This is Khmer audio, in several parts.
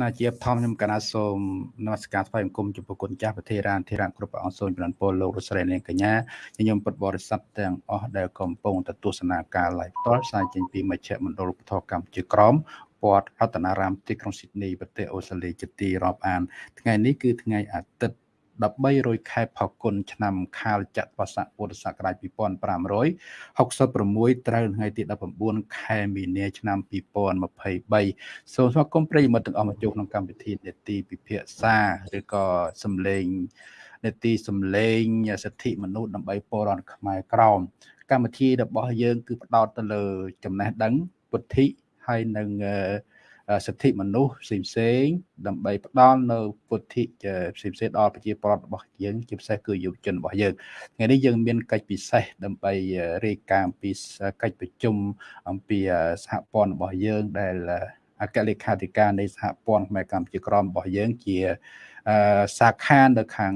ណាជាបឋមខ្ញុំកណាសូមនមស្ការថ្វាយបង្គំចំពោះគុណចាស់ប្រធារានធិរានគ្រប់ព្រះអង្គសូមចម្រើនពរលោករស្រីនាងកញ្ញាញញោមពុទ្ធបរិស័ទទាំងអស់ដែលកំពុងទៅទស្សនាការ live ផ្ទាល់ផ្សាយចេញពីមជ្ឈមណ្ឌលពធកម្មជាក្រមព័ទ្ធរតនារាមទីក្រុងស៊ីដនីប្រទេសអូស្ត្រាលីជាទីរាប់អាន ថ្ងៃនេះគឺថ្ងៃអាទិត្យ 13រោចខែផល្គុនឆ្នាំខាលចត្វាស័កពុទ្ធសករាជ2566ត្រូវថ្ងៃទី19ខែមីនាឆ្នាំ2023សូមស្វាគមន៍ប្រិយមិត្តទាំងអស់មកចូលក្នុងកម្មវិធីនេតិពិភាក្សាឬក៏សំឡេងនេតិសំឡេងសិទ្ធិមនុស្សដើម្បីពលរដ្ឋខ្មែរក្រមកម្មវិធីរបស់យើងគឺផ្ដោតទៅលើចំណេះដឹងពុទ្ធិហើយនឹង សិទ្ធិមនុស្សផ្សេងផ្សេងដើម្បីផ្ដល់នៅពុទ្ធិផ្សេងផ្សេងដល់ប្រជាពលរដ្ឋរបស់យើងជាពិសេសគឺយុវជនរបស់យើងថ្ងៃនេះយើងមានកិច្ចពិសេសដើម្បីរាយការណ៍អំពីកិច្ចប្រជុំអំពីសហព័ន្ធរបស់យើងដែលអគ្គលេខាធិការនៃសហព័ន្ធខ្មែរកម្ពុជាក្រមរបស់យើងជា សាខានៅខាង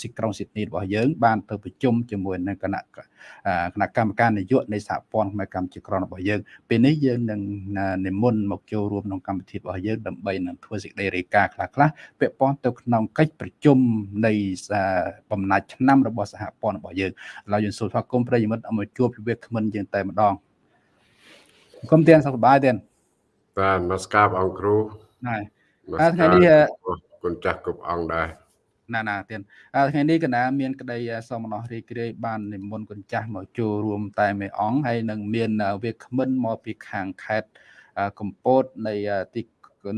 ស៊ីក្រុងស៊ីដនីរបស់យើង បានទៅប្រជុំជាមួយនឹងគណៈគណៈកម្មការនយោបាយនៃសហព័ន្ធខ្មែរកម្ពុជាក្រមរបស់យើងពេលនេះយើងនឹងនិមន្តមកចូលរួមក្នុងកម្មវិធីរបស់យើងដើម្បីនឹងធ្វើសេចក្តីរាយការណ៍ខ្លះៗពាក់ព័ន្ធទៅក្នុងកិច្ចប្រជុំនៃបំណាច់ឆ្នាំរបស់សហព័ន្ធរបស់យើងឥឡូវយើងសូមស្វាគមន៍ប្រិយមិត្តឲ្យមកជួបពីវាគ្មិនយើងតែម្ដងគុំទៀនសុខសប្បាយទៀនបាទនមស្ការបងគ្រូហើយថ្ងៃនេះ គុណចាស់គ្រប់អង្គដែរណាណាទៀតថ្ងៃនេះកណាមានក្តីសមណោះរីករាយបាននិមន្តគុណចាស់មកចូលរួមតែមួយអង្គហើយនឹងមានវាគ្មិនមកពីខាងខេត្តកំពតនៃទី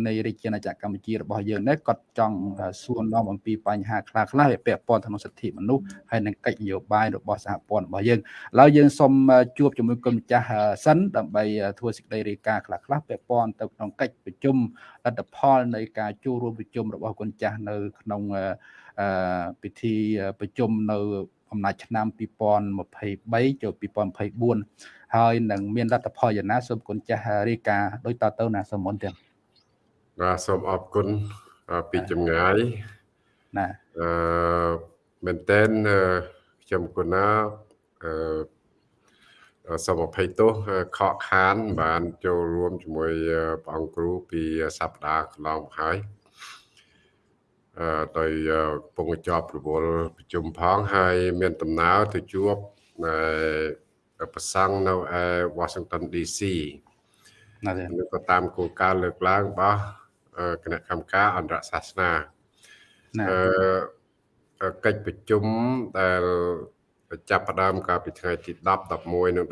នៃរាជាណាចក្រកម្ពុជារបស់យើងនេះគាត់ចង់សួរនាំអំពីបញ្ហាខ្លះខ្លះពាក់ព័ន្ធទៅនឹងសិទ្ធិមនុស្សហើយនឹងកិច្ចនយោបាយរបស់សហព័ន្ធរបស់យើងឥឡូវយើងសូមជួបជាមួយគុណម្ចាស់សិនដើម្បីធ្វើសេចក្តីរាយការណ៍ខ្លះខ្លះពាក់ព័ន្ធទៅក្នុងកិច្ចប្រជុំលទ្ធផលនៃការចូលរួមប្រជុំរបស់គុណចាស់នៅក្នុងពិធីប្រជុំនៅអំណាចឆ្នាំ2023ចូល2024ហើយនឹងមានលទ្ធផលយ៉ាងណាសូមគុណចាស់រាយការណ៍ដូចតទៅណាសូមមុនទៀត បាទសូមអរគុណពីចម្ងាយណាអឺមែនតើខ្ញុំគុណណាអឺសូមអភ័យទោសខកខាន បាន ចូលរួមជាមួយព្រះអង្គគ្រូពីសប្តាហ៍កន្លងហើយអឺដោយពងជាប់រវល់ប្រជុំផងហើយមានដំណើរទៅជួបប្រសង់នៅឯ Washington DC ណាស់ក៏តាមគោលការណ៍លើកឡើងរបស់ គណៈកម្មការអន្តរសាសនាអឺកិច្ចប្រជុំដែលចាប់ផ្ដើមកាលពីថ្ងៃទី10 11និង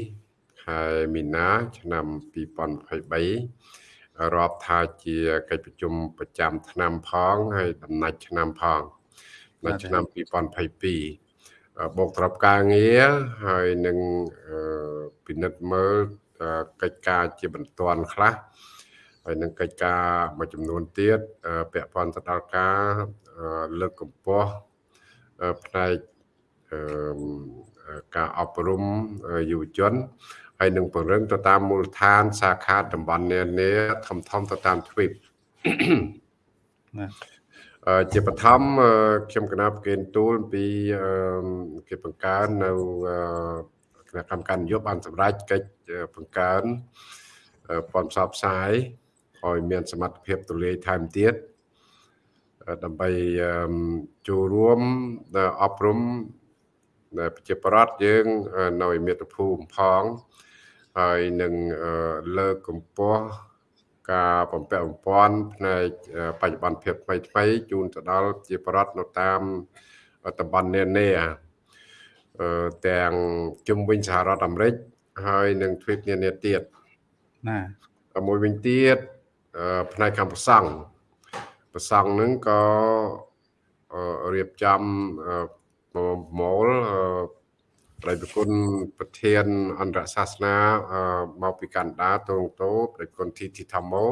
12ខែមីនា ឆ្នាំ2023រាប់ថាជាកិច្ចប្រជុំប្រចាំឆ្នាំផងហើយដំណាច់ឆ្នាំផងនៅឆ្នាំ2022បូកត្រប់ការងារហើយនឹងពិនិត្យមើលកិច្ចការជាបន្ទាន់ខ្លះ ហើយនឹងកិច្ចការមួយចំនួនទៀតពាក់ព័ន្ធទៅដល់ការលើកកម្ពស់ផ្នែកការអប់រំយុវជនហើយនឹងពង្រឹងទៅតាមមូលដ្ឋាន សាខាតំបន់នានាធំធំទៅតាមទ្វីបជាបឋមខ្ញុំកណាប់គេទូលពីគេបង្កើននៅគណៈកម្មការនយោបាយបានសម្រេចកិច្ចបង្កើនព័ន្ធផ្សព្វផ្សាយ ឲ្យមានសមត្ថភាពទូលាយថែមទៀតដើម្បីចូលរួមអប់រំប្រជាប្រដ្ឋយើងនៅមាតុភូមិផងហើយនឹងលើកកម្ពស់ការបំពាក់បំពាន់ផ្នែកបច្ចុប្បន្នភាពថ្មីថ្មីជូនទៅដល់ជាប្រដ្ឋនៅតាមតំបន់នានាទាំងជុំវិញសហរដ្ឋអាមេរិកហើយនឹងទ្វីបនានាទៀតណាមួយវិញទៀត ផ្នែកកម្មប្រសង់ប្រសង់នឹងក៏រៀបចំមូលព្រះប្រគុណប្រធានអន្តរសាសនាមកពីកាណាដាតងតោព្រះគុណធីធីធម្មោ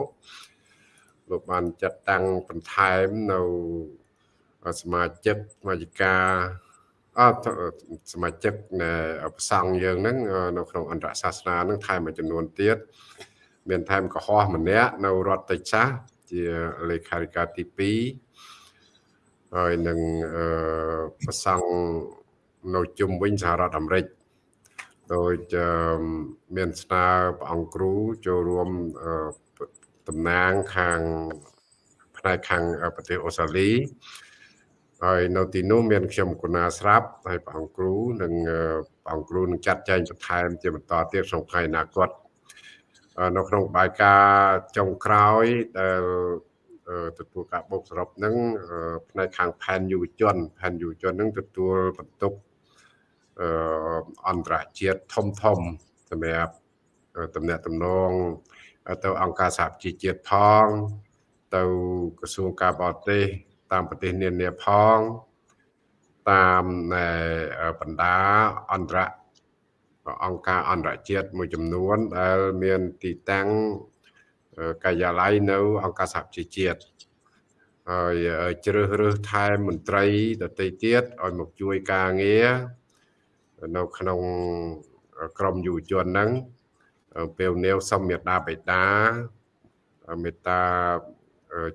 លោកបានចាត់តាំងបន្ថែមនៅសមាជិកសមាជិកាអត់សមាជិកនៃប្រសង់យើងហ្នឹងនៅក្នុងអន្តរសាសនាហ្នឹងថែមមួយចំនួនទៀត មានថែមកុហកម្នាក់នៅរដ្ឋតិចសាសជាលេខាធិការទី2ហើយនឹងអឺប្រសង់នៅជុំវិញសហរដ្ឋអាមេរិកដោយមានស្នើព្រះអង្គគ្រូចូលរួមតំណាងខាងផ្នែកខាងប្រទេសអូស្ត្រាលីហើយនៅទីនោះមានខ្ញុំកូណាស្រាប់ហើយព្រះអង្គគ្រូនិងព្រះអង្គគ្រូនឹងចាត់ចែងបន្ថែមជាបន្តទៀតក្នុងថ្ងៃអនាគត នៅក្នុងបាយការចុងក្រោយដែលទទួលការបូកសរុបនឹងផ្នែកខាងផែនយុវជនផែនយុវជននឹងទទួលបន្ទុកអន្តរជាតិធំធំសម្រាប់តំណាក់តំណងទៅអង្គការសហជីវជាតិផង ទៅក្រសួងការបរទេស តាមប្រទេសនានាផងតាមបណ្ដាអន្តរ អង្គការអន្តរជាតិមួយចំនួនដែលមានទីតាំងការិយាល័យនៅ អង្គការសហជីវជាតិហើយជ្រើសរើសថែមន្ត្រីដទៃទៀតឲ្យមកជួយការងារនៅក្នុងក្រមយុវជនហ្នឹងពេលនាវសំមេតាបេតាមេត្តា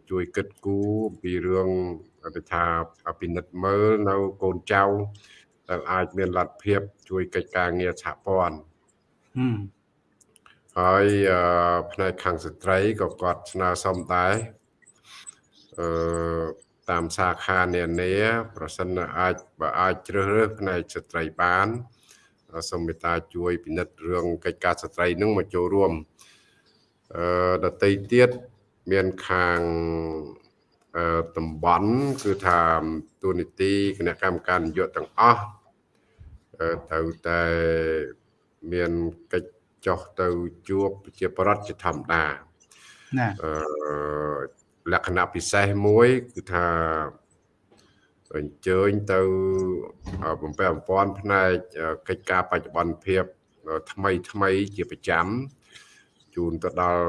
ជួយគិតគូរអំពីរឿងទៅថាពិនិត្យមើលនៅកូនចៅ ដែលអាចមានលទ្ធភាពជួយកិច្ចការងារសហព័ន្ធហើយផ្នែកខាងស្ត្រីក៏គាត់ស្នើសុំដែរអឺតាមសាខានានា ប្រសិនអាចបើអាចជ្រើសរើសផ្នែកស្ត្រីបានសូមមេត្តាជួយពិនិត្យរឿងកិច្ចការស្ត្រីនឹងមកចូលរួមអឺដតីទៀតមានខាងតំបន់គឺថាទូនីតិគណៈកម្មការនយោបាយទាំងអស់ ត្រូវតែមានកិច្ចចុះទៅជួបជាប្រដ្ឋជាធម្មតាណាអឺលក្ខណៈពិសេសមួយគឺថាអញ្ជើញទៅបំពេបំពាន់ផ្នែកកិច្ចការបច្ចុប្បន្នភាពថ្មីថ្មីជាប្រចាំជូនទៅដល់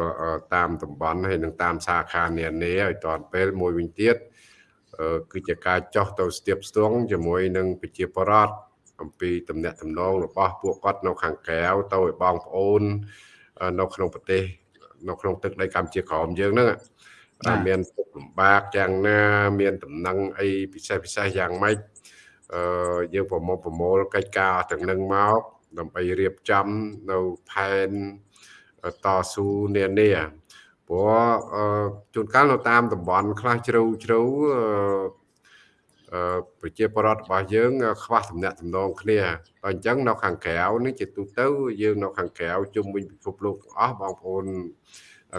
តាមតំបន់ហើយនិងតាមសាខានានាឲ្យតាន់ពេលមួយវិញទៀតគឺជាការចោះទៅស្ទាបស្ទងជាមួយនឹងប្រជាពលរដ្ឋ អំពីតំណែងតំណងរបស់ពួកគាត់នៅខាងក្រៅទៅឲ្យបងប្អូននៅក្នុងប្រទេសនៅក្នុងទឹកដីកម្ពុជាក្រោមយើងហ្នឹងមានទុកលំបាកយ៉ាងណា មានតំណែងអីពិសេសពិសេសយ៉ាងម៉េចអឺយើងប្រមូលប្រមូលកិច្ចការទាំងនឹងមកដើម្បីរៀបចំនៅផែនតស៊ូនានាព្រោះជួនកាលនៅតាមតំបន់ខ្លះជ្រៅជ្រៅអឺ ប្រជាពលរដ្ឋរបស់យើង ខ្វះតំណែងតំណងគ្នាហើយអញ្ចឹងនៅខាងក្រៅនេះជាទូទៅ យើងនៅខាងក្រៅជុំវិញពិភពលោកទាំងអស់បងប្អូន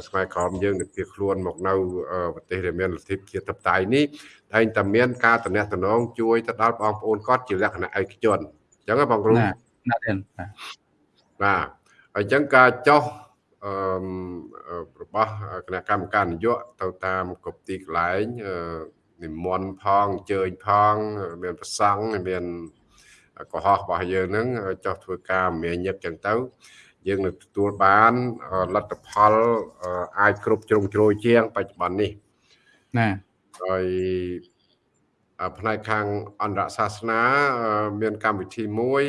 ខ្មែរក្រមយើងនឹងភៀសខ្លួនមកនៅប្រទេសដែលមានលទ្ធិជាតបតៃនេះតែងតែមានការតំណែងតំណងជួយទៅដល់បងប្អូនគាត់ជាលក្ខណៈឯកជនអញ្ចឹងបងគ្រូណាទេបាទអញ្ចឹងការចោះអឺរបស់គណៈកម្មការនយោបាយទៅតាមគ្រប់ទីកន្លែង និមន្តផងអញ្ជើញផងមានប្រសង់មានកុហករបស់យើងហ្នឹងចោះធ្វើការមានញឹកចឹងទៅ យើងនឹងទទួលបានលទ្ធផលអាចគ្រប់ជ្រុងជ្រោយជាង បច្ចុប្បន្ននេះណាហើយផ្នែកខាងអន្តរសាសនា មានកម្មវិធីមួយ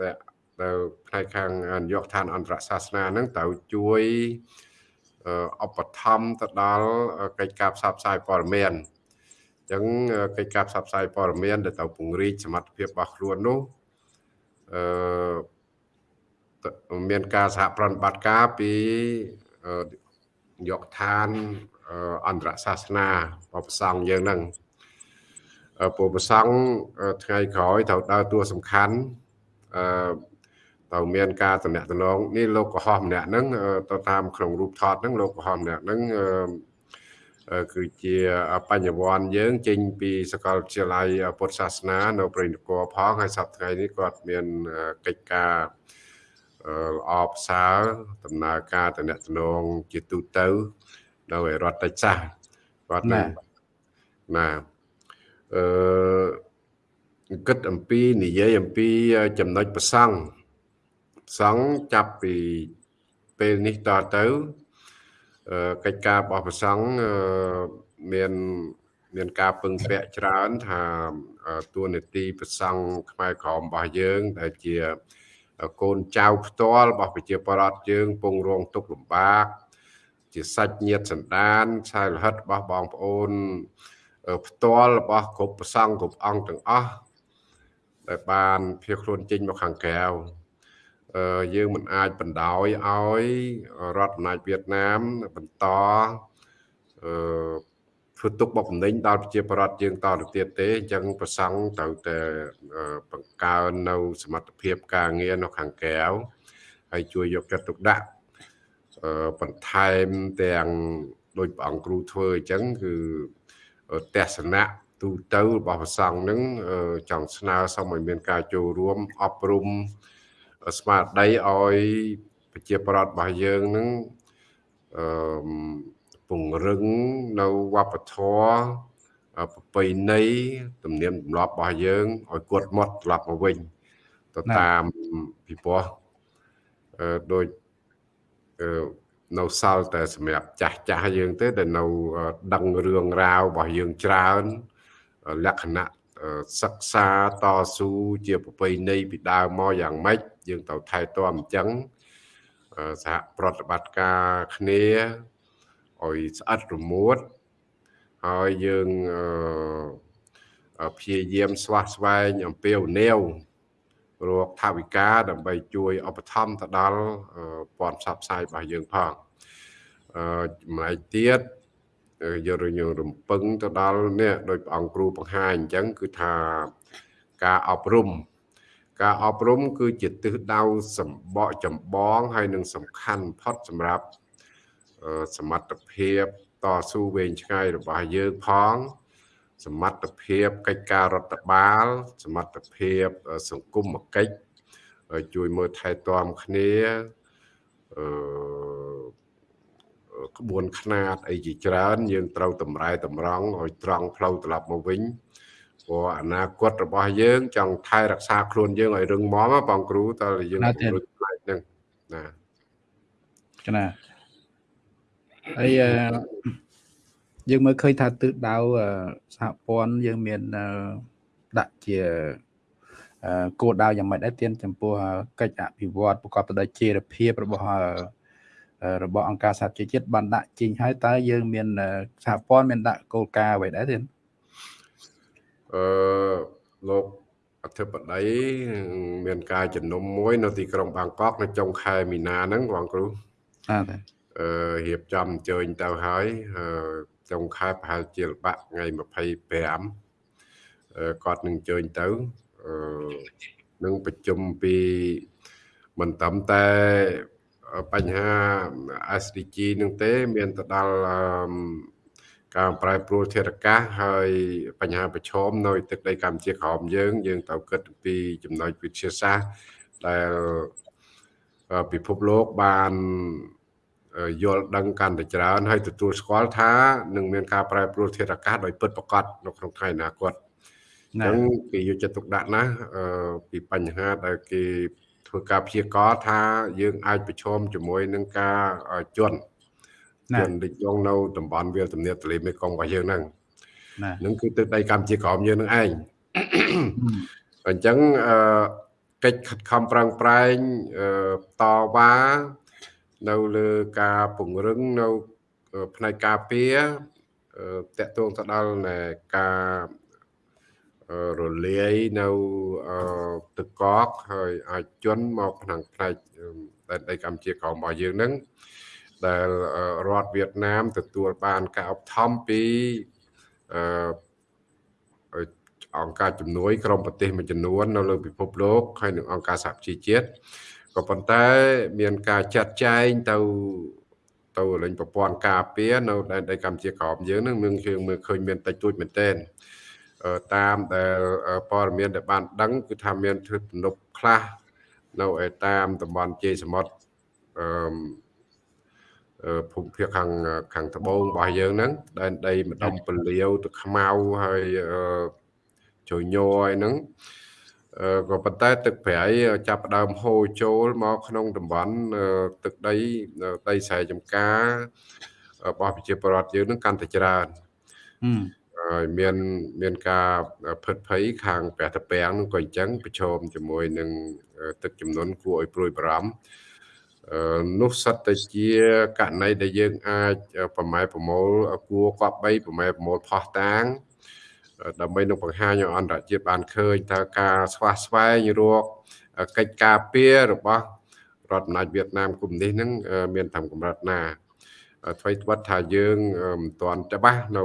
ដែលដែលផ្នែកខាងនយោបាយឋានអន្តរសាសនាហ្នឹងត្រូវជួយឧបត្ថម្ភទៅដល់កិច្ចការផ្សព្វផ្សាយព័ត៌មានអញ្ចឹងកិច្ចការផ្សព្វផ្សាយព័ត៌មានដែលត្រូវពង្រីកសមត្ថភាពរបស់ខ្លួននោះអឺមានការសហប្រតិបត្តិការពីយកឋានអន្តរសាសនាបបសង្ឃយើងហ្នឹងពុទ្ធប្រសង្ឃថ្ងៃក្រោយត្រូវដើរតួសំខាន់អឺត្រូវមានការតំណែងនេះលោកកុហកម្នាក់ហ្នឹងទៅតាមក្នុងរូបថតហ្នឹងលោកកុហកម្នាក់ហ្នឹង គឺជាបញ្ញវន្តយើងចេញពីសាកលវិទ្យាល័យពុទ្ធសាសនា នៅព្រៃនគរផងហើយសប្តាហ៍ថ្ងៃនេះគាត់មានកិច្ចការល្អផ្សើរដំណើរការតំណតំណងជាទូទៅនៅរដ្ឋតិចសាសគាត់ណាណាអឺគិតអំពីនិយាយអំពីចំណុចប្រសង់សង្ឃចាប់ពីពេលនេះតទៅ កិច្ចការរបស់ប្រសង់មានមានការពឹងពាក់ច្រើន ថាទួលនីតិប្រសង់ខ្មែរក្រមរបស់យើង ដែលជាកូនចៅផ្ទាល់របស់ប្រជាពលរដ្ឋយើង ពងរងទុក្ខលំបាក ជាសាច់ញាតិសន្តានឆាយលហិតរបស់បងប្អូនផ្ទាល់របស់គ្រប់ប្រសង់គ្រប់អង្គទាំងអស់ដែលបានភៀសខ្លួនចេញមកខាងក្រៅ យើងមិនអាចបណ្ដោយឲ្យរដ្ឋអំណាចវៀតណាមបន្តអឺធ្វើទុកបុកម្នេញដល់ប្រជាប្រដ្ឋយើងតទៅទៀតទេអញ្ចឹងប្រសង់ត្រូវតែបង្កើននៅ សមត្ថភាពការងារនៅខាងក្រៅហើយជួយយកចិត្តទុកដាក់បន្ថែមទាំងដោយព្រះអង្គគ្រូធ្វើអញ្ចឹងគឺទស្សនៈទូទៅរបស់ព្រះសង្ឃនឹងចង់ស្នើសុំឲ្យមានការចូលរួមអប់រំ ស្មារតីឲ្យប្រជាប្រដ្ឋរបស់យើងនឹងអឺពង្រឹងនៅវប្បធម៌ប្រពៃណីទំនៀមទម្លាប់របស់យើងឲ្យគាត់មកត្រឡប់មកវិញទៅតាមពីព្រោះអឺដូចអឺនៅសល់តែសម្រាប់ចាស់ចាស់យើងទេដែលនៅដឹងរឿងរ៉ាវរបស់យើងច្រើនលក្ខណៈ សិក្សាតស៊ូជាប្រពៃណីពីដើមមកយ៉ាងម៉េចយើងត្រូវថែទាំអញ្ចឹងសហប្រតិបត្តិការគ្នាឲ្យស្អិតរមួតហើយយើងព្យាយាមស្វះស្វែងអំពាវនាវរកថាវិការដើម្បីជួយឧបត្ថម្ភទៅដល់ព័ន្ធផ្សព្វផ្សាយរបស់យើងផងអឺម្លេចទៀត យករញរំពឹងទៅដល់នេះដោយព្រះអង្គគ្រូបង្ហាញអញ្ចឹងគឺថាការអប់រំការអប់រំគឺជាទិសដៅសម្បកចម្បងហើយនឹងសំខាន់ផុតសម្រាប់សមត្ថភាពតស៊ូវែងឆ្ងាយរបស់យើងផង សមត្ថភាពកិច្ចការរដ្ឋបាល សមត្ថភាពសង្គមកិច្ចជួយមើលថែទាំគ្នាអឺ ក្បួនខ្នាតអីជាច្រើន យើងត្រូវតម្រែតម្រង់ឲ្យត្រង់ផ្លូវត្រឡប់មកវិញព្រោះអនាគតរបស់យើង ចង់ថែរក្សាខ្លួនយើងឲ្យរឹងមាំបងគ្រូតើយើងពង្រឹងផ្នែកហ្នឹងណាណាហើយយើងមើលឃើញថាទិសដៅសហព័ន្ធយើងមានដាក់ជាគោលដៅយ៉ាងម៉េចដែរទានចំពោះកិច្ចអភិវឌ្ឍប្រកបទៅដោយចីរភាពរបស់ របស់អង្គការសហជីវជាតិបានដាក់ចេញហើយតើយើងមានសហព័ន្ធមានដាក់គោលការណ៍អ្វីដែរទេអឺលោកអធិបតីមានការជំនុំមួយ នៅទីក្រុងបាងកកនៅចុងខែមីនាហ្នឹងបងគ្រូបាទអឺរៀបចំអញ្ជើញទៅហើយចុងខែប្រហែលជាល្បាក់ថ្ងៃ25គាត់នឹងអញ្ជើញទៅអឺនឹងប្រជុំពីមិនត្រឹមតែ បញ្ហា SDG នឹងទេ មានទៅដល់ការប្រែប្រួលធាតុអាកាសហើយបញ្ហាប្រឈមនៅទឹកដីកម្ពុជាក្រោមយើង យើងត្រូវគិតពីចំណុចវិទ្យាសាស្ត្រដែលពិភពលោកបានយល់ដឹងកាន់តែច្រើនហើយទទួលស្គាល់ថានឹងមានការប្រែប្រួលធាតុអាកាសដោយពិតប្រាកដនៅក្នុងថ្ងៃអនាគតអញ្ចឹងគេយកចិត្តទុកដាក់ណាស់ពីបញ្ហាដែលគេ ធ្វើការព្យាករថាយើងអាចប្រឈមជាមួយនឹងការជន់ជន់ដូចយងនៅតំបន់វាលទំនាបទន្លេមេគង្គរបស់យើងហ្នឹងនឹងគឺទឹកដីកម្ពុជាក្រោមយើងនឹងឯងអញ្ចឹងកិច្ចខិតខំប្រឹងប្រែងតវ៉ានៅលើការពង្រឹងនៅផ្នែកការពារតកតងទៅដល់ការ រលាយនៅទឹកកកហើយអាចជន់មកក្នុងផ្នែកដែនដីកម្ពុជាក្រោមរបស់យើងនឹងដែលរដ្ឋវៀតណាមទទួលបានការឧបត្ថម្ភពីអង្គការជំនួយក្រុមប្រទេសមួយចំនួននៅលើពិភពលោកហើយនិងអង្គការសហជីវជាតិក៏ប៉ុន្តែមានការចាត់ចែងទៅទៅលេងប្រព័ន្ធការពារនៅដែនដីកម្ពុជាក្រោមយើងនឹងមានយើងមើលឃើញមានតិចតួចមែនទែន តាមដែលព័ត៌មានដែលបានដឹងគឺថាមានធ្វើទំនប់ខ្លះនៅឯតាមតំបន់ជ័យសមុទ្រអឺភូមិភាគខាងខាងត្បូងរបស់យើងហ្នឹងដែនដីម្ដុំពលាវទឹកខ្មៅហើយជញយអីហ្នឹងក៏ប៉ុន្តែទឹកប្រៃចាប់ផ្ដើមហូរចូលមកក្នុងតំបន់ទឹកដីដីស្រែចម្ការរបស់ប្រជាពលរដ្ឋយើងនឹងកាន់តែច្រើន ហើយមានមានការផិតភ័យខាងព្រះតាពាំងនឹងក៏អញ្ចឹងប្រឈមជាមួយនឹងទឹកចំនួនគួរឲ្យព្រួយបារម្ភនោះសិតតែជាករណីដែលយើងអាចប្រម៉ែប្រមូលគួរកប់3ប្រម៉ែប្រមូលផោះតាងដើម្បីនឹងបង្ហាញឲ្យអន្តរជាតិបានឃើញថាការស្វះស្វែងរកកិច្ចការពាររបស់រដ្ឋអំណាចវៀតណាមគុំនេះហ្នឹងមានតាមកម្រិតណាអ្វីត្បិតថាយើងមិនទាន់ច្បាស់នៅ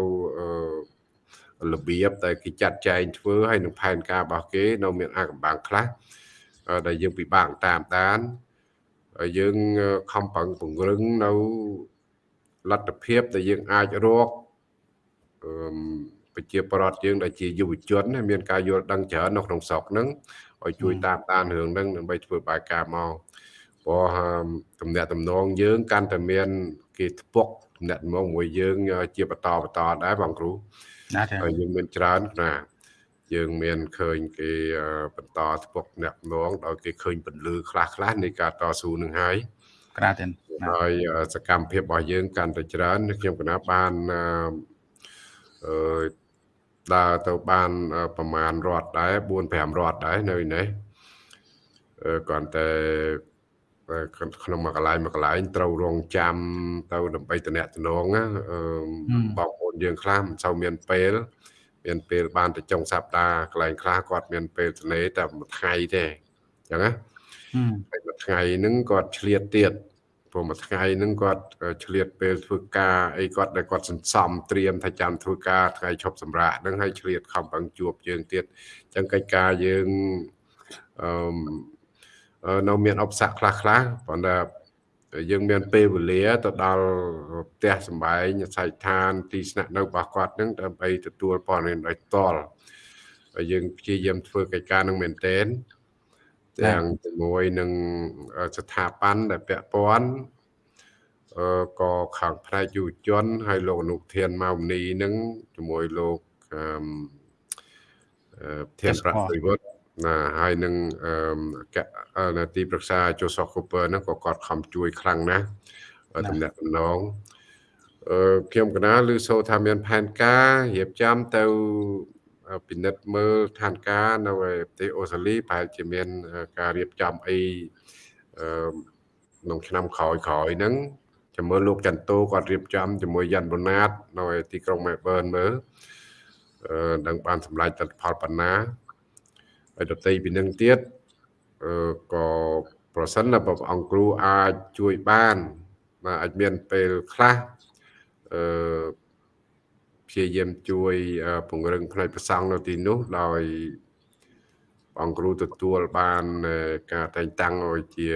របៀបតែគេចាត់ចែងធ្វើហើយនឹងផែនការរបស់គេ នៅមានអាកំបាំងខ្លះដែលយើងពិបាកតាមដានយើងខំប្រឹងពង្រឹងនៅលទ្ធភាពដែលយើងអាចរកប្រជាប្រដ្ឋយើងដែលជាយុវជនមានការយល់ដឹងច្រើននៅក្នុងស្រុកហ្នឹងឲ្យជួយតាមដានរឿងហ្នឹងដើម្បីធ្វើបាយការមកព្រោះតំណាក់តំណងយើងកាន់តែមានគេធ្ពុកតំណាក់តំណងមួយយើង ជាបន្តបន្តដែរបងគ្រូណា ហើយយើងមានច្រើនណាយើងមានឃើញគេបន្តធ្ពុកអ្នកនងដោយគេឃើញពលឺខ្លះខ្លះនៃការតស៊ូនឹងហើយក្រាទេហើយសកម្មភាពរបស់យើងកាន់តែច្រើនខ្ញុំគណៈបានអឺដើរទៅបានប្រមាណរត់ដែរ4 5រត់ដែរនៅនេះគ្រាន់តែ ក្នុងមួយកន្លែងមួយកន្លែងត្រូវរងចាំទៅដើម្បីតំណែងណាបងប្អូនយើងខ្លះមិនសូវមានពេលមានពេលបានទៅចុងសប្តាហ៍កន្លែងខ្លះគាត់មានពេលទនេតែមួយថ្ងៃទេអញ្ចឹងណាហើយមួយថ្ងៃហ្នឹងគាត់ឆ្លៀតទៀតព្រោះមួយថ្ងៃហ្នឹងគាត់ឆ្លៀតពេលធ្វើការអីគាត់ដែលគាត់សន្សំត្រៀមថាចាំធ្វើការថ្ងៃឈប់សម្រាកហ្នឹងហើយឆ្លៀតខំប្រឹងជួបយើងទៀតអញ្ចឹងកិច្ចការយើងអឺ នៅមានអបស័កខ្លះខ្លះប៉ុន្តែយើងមានពេលវេលាទៅដល់ផ្ទះសំបែងស័យឋាន ទីស្នាក់នៅរបស់គាត់នឹងដើម្បីទទួលព័ត៌មានដោយផ្ទាល់ហើយយើងព្យាយាមធ្វើកិច្ចការនឹងមែនទែនទាំងជាមួយនឹងស្ថាប័នដែលពាក់ព័ន្ធអឺក៏ខាងផ្នែកយុវជន ហើយលោកអនុធានម៉ៅមនីនឹងជាមួយលោកអឺធានប្រាក់វិវត្ត ណាហើយនឹងអឺទីប្រឹក្សាជូសកូពើហ្នឹងក៏គាត់ខំជួយខ្លាំងណាស់តំណែងតំណងអឺខ្ញុំកណាឮសូថាមានផែនការរៀបចំទៅពិនិត្យមើលឋានការនៅប្រទេសអូស្ត្រាលីប្រហែលជាមានការរៀបចំអីអឺក្នុងឆ្នាំក្រោយក្រោយហ្នឹងចាំមើលលោកចន្ទោគាត់រៀបចំជាមួយយ៉ាន់បូណាតនៅទីក្រុងមែលប៊នមើលអឺនឹងបានសម្រេចទិដ្ឋផលប៉ុណ្ណា ហើយដតីពីនឹងទៀតអឺក៏ប្រសិនបើព្រះអង្គគ្រូអាចជួយបានបាទអាចមានពេលខ្លះអឺព្យាយាមជួយពង្រឹងផ្នែកប្រសង់នៅទីនោះដោយអង្គគ្រូទទួលបានការតែងតាំងឲ្យជា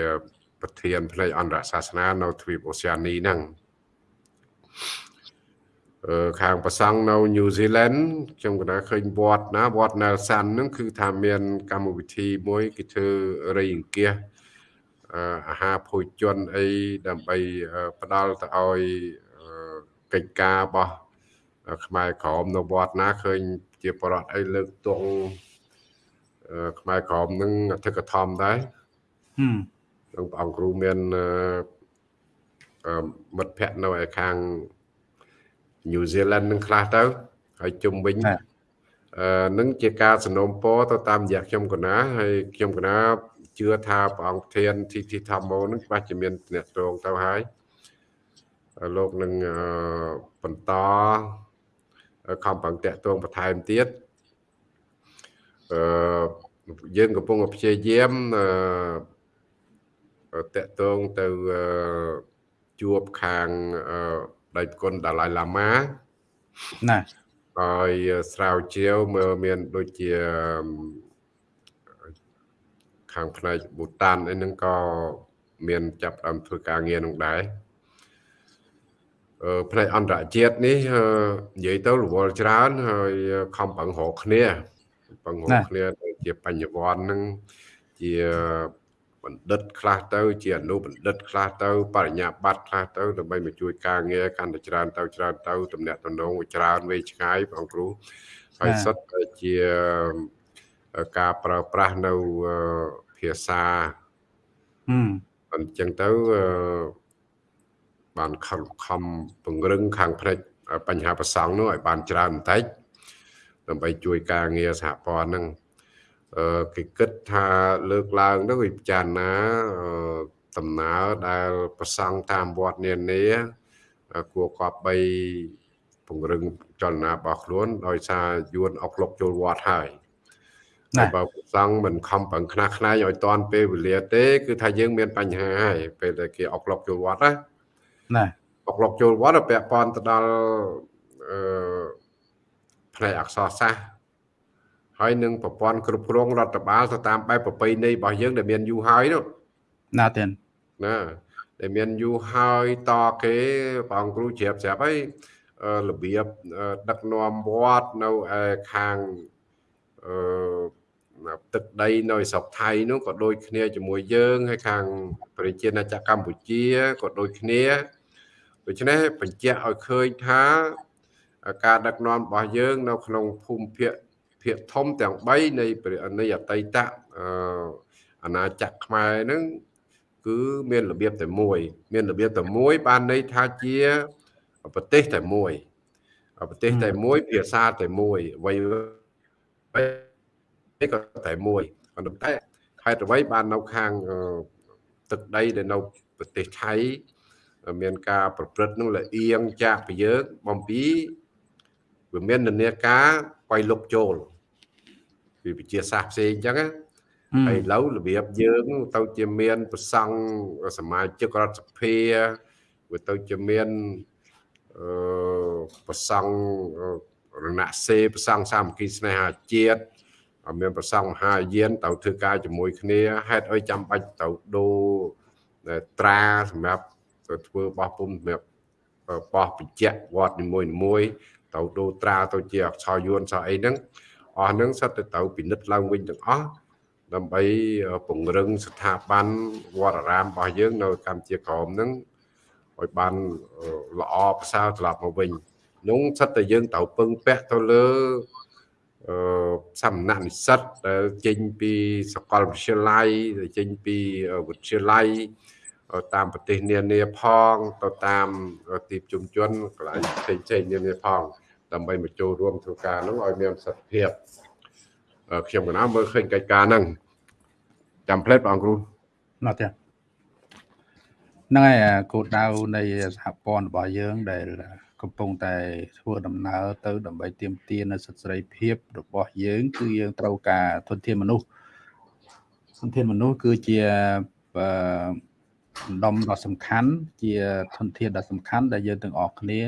ប្រធានផ្នែកអន្តរសាសនានៅទ្វីបអូសៀនីហ្នឹង ខាងប្រសង់នៅ New Zealand ខ្ញុំក៏ឃើញវត្តណាវត្ត Nelson ហ្នឹងគឺថាមានកម្មវិធីមួយគេធ្វើរៃអង្គាសអាហារភោជនអីដើម្បីផ្ដល់ទៅឲ្យកិច្ចការរបស់ខ្មែរក្រមនៅវត្តណាឃើញជាបរិបទអីលើកទងខ្មែរក្រមនឹងអធិកធមដែរហឹមនឹងព្រះអង្គគ្រូមានមិត្តភ័ក្តិនៅឯខាង New Zealand នឹងខ្លះទៅហើយជុំវិញអឺនឹងជាការสนុំពរទៅតាមរយៈខ្ញុំកណាហើយខ្ញុំកណាជឿថាព្រះអង្គធានទីទីធម្មោនឹងច្បាស់ជាមានអ្នកត្រងទៅហើយលោកនឹងបន្តខំប្រឹងតាក់ទងបន្ថែមទៀតអឺយើងកំពុងព្យាយាមអឺតាក់ទងទៅជួបខាងអឺ ដៃគុណដាឡៃឡាម៉ាណាហើយស្រាវជ្រាវមើលមានដូចជាខាងផ្នែកប៊ូតានអីហ្នឹងក៏មានចាប់ដើមធ្វើការងារនោះដែរអឺផ្នែកអន្តរជាតិនេះនិយាយទៅរវល់ច្រើនហើយខំប្រឹងរកគ្នាប្រឹងរកគ្នាជាបញ្ញវន្តហ្នឹងជា បណ្ឌិតខ្លះទៅជាអនុបណ្ឌិតខ្លះទៅបរិញ្ញាបត្រខ្លះទៅដើម្បីមកជួយការងារកាន់តែច្រើនទៅច្រើនទៅតំណាក់តំណងច្រើនវែងឆ្ងាយបងគ្រូហើយសុទ្ធតែជាការប្រើប្រាស់នៅភាសាហឹមអញ្ចឹងទៅបានខំខំពង្រឹងខាងផ្នែកបញ្ហាប្រសង់នោះឲ្យបានច្រើនបន្តិចដើម្បីជួយការងារសហព័ន្ធហ្នឹង គេគិតថាលើកឡើងទៅវិចារណាដំណើរដែលប្រសង់តាមវត្តនានាគួរគប្បីពង្រឹងចលនារបស់ខ្លួនដោយសារយួនអុកលុកចូលវត្តហើយតែបើព្រះសង្ឃមិនខំប្រឹងខ្នះខ្នែងឲ្យតាន់ពេលវេលាទេ គឺថាយើងមានបញ្ហាហើយពេលដែលគេអុកឡុកចូលវត្តណាណាអុកឡុកចូលវត្តពាក់ព័ន្ធទៅដល់អឺផ្នែកអក្សរសាស្ត្រ ហើយនឹងប្រព័ន្ធគ្រប់គ្រងរដ្ឋបាលទៅតាមបែបប្រពៃណីរបស់យើងដែលមានយូរហើយនោះណាទេណាដែលមានយូរហើយតគេបងគ្រូជ្រាបស្រាប់ហើយរបៀបដឹកនាំវត្តនៅឯខាងអឺទឹកដីនៅស្រុកថៃនោះក៏ដូចគ្នាជាមួយយើងហើយខាងប្រជាណាចក្រកម្ពុជាក៏ដូចគ្នាដូច្នេះបញ្ជាក់ឲ្យឃើញថាការដឹកនាំរបស់យើងនៅក្នុងភូមិភាគ ភាគធំទាំង3នៃនៃអតីតអាណាចក្រខ្មែរហ្នឹងគឺមានរបៀបតែមួយ មានរបៀបតែមួយបានន័យថាជាប្រទេសតែមួយប្រទេសតែមួយភាសាតែមួយអ្វីក៏តែមួយប៉ុន្តែខេត្តអ្វីបាននៅខាងទឹកដីដែលនៅប្រទេសថៃមានការប្រព្រឹត្តនឹងលអៀងចាក់ពីយើងបំពីវាមាននានាការ បៃលុកចូលពីវិជាសាស្ត្រផ្សេងអញ្ចឹងណាហើយឥឡូវរបៀបយើង ទៅជាមានប្រសង់សមាជិករដ្ឋសភាវាទៅជាមានអឺប្រសង់រណសេប្រសង់សាមគ្គីស្នេហាជាតិមានប្រសង់មហាយានទៅធ្វើការជាមួយគ្នាហេតុអីចាំបាច់ទៅដូរត្រាសម្រាប់ទៅធ្វើបោះពុំសម្រាប់បោះបញ្ជាក់វត្តនីមួយៗ ទៅដូរត្រាទៅជាអក្សរយួនសោះអីហ្នឹងអស់ហ្នឹងសិតទៅទៅពិនិត្យឡើងវិញទាំងអស់ដើម្បីពង្រឹងស្ថាប័នវត្តអារាមរបស់យើង នៅកម្ពុជាក្រមហ្នឹងឲ្យបានល្អប្រសើរត្រឡប់មកវិញនោះសិតតែយើងត្រូវពឹងពាក់ទៅលើអឺសំណាក់និស្សិតដែលចេញពីសាកលវិទ្យាល័យដែលចេញពីវិទ្យាល័យ តាមប្រទេសនានាផងទៅតាមទីប្រជុំជនកន្លែងផ្សេងផ្សេងនានាផងដើម្បីមកចូលរួមធ្វើការនោះឲ្យមានប្រសិទ្ធភាពខ្ញុំកណាមើលឃើញកិច្ចការហ្នឹងចាំផ្លេតបងគ្រូណោះទេហ្នឹងហើយគោលដៅនៃសហព័ន្ធរបស់យើងដែលកំពុងតែធ្វើដំណើរទៅដើម្បីទាមទារនៅសិទ្ធិសេរីភាពរបស់យើង គឺយើងត្រូវការធនធានមនុស្សធនធានមនុស្សគឺជាអឺ ដំដ៏សំខាន់ជាធនធានដ៏សំខាន់ដែលយើងទាំងអស់គ្នា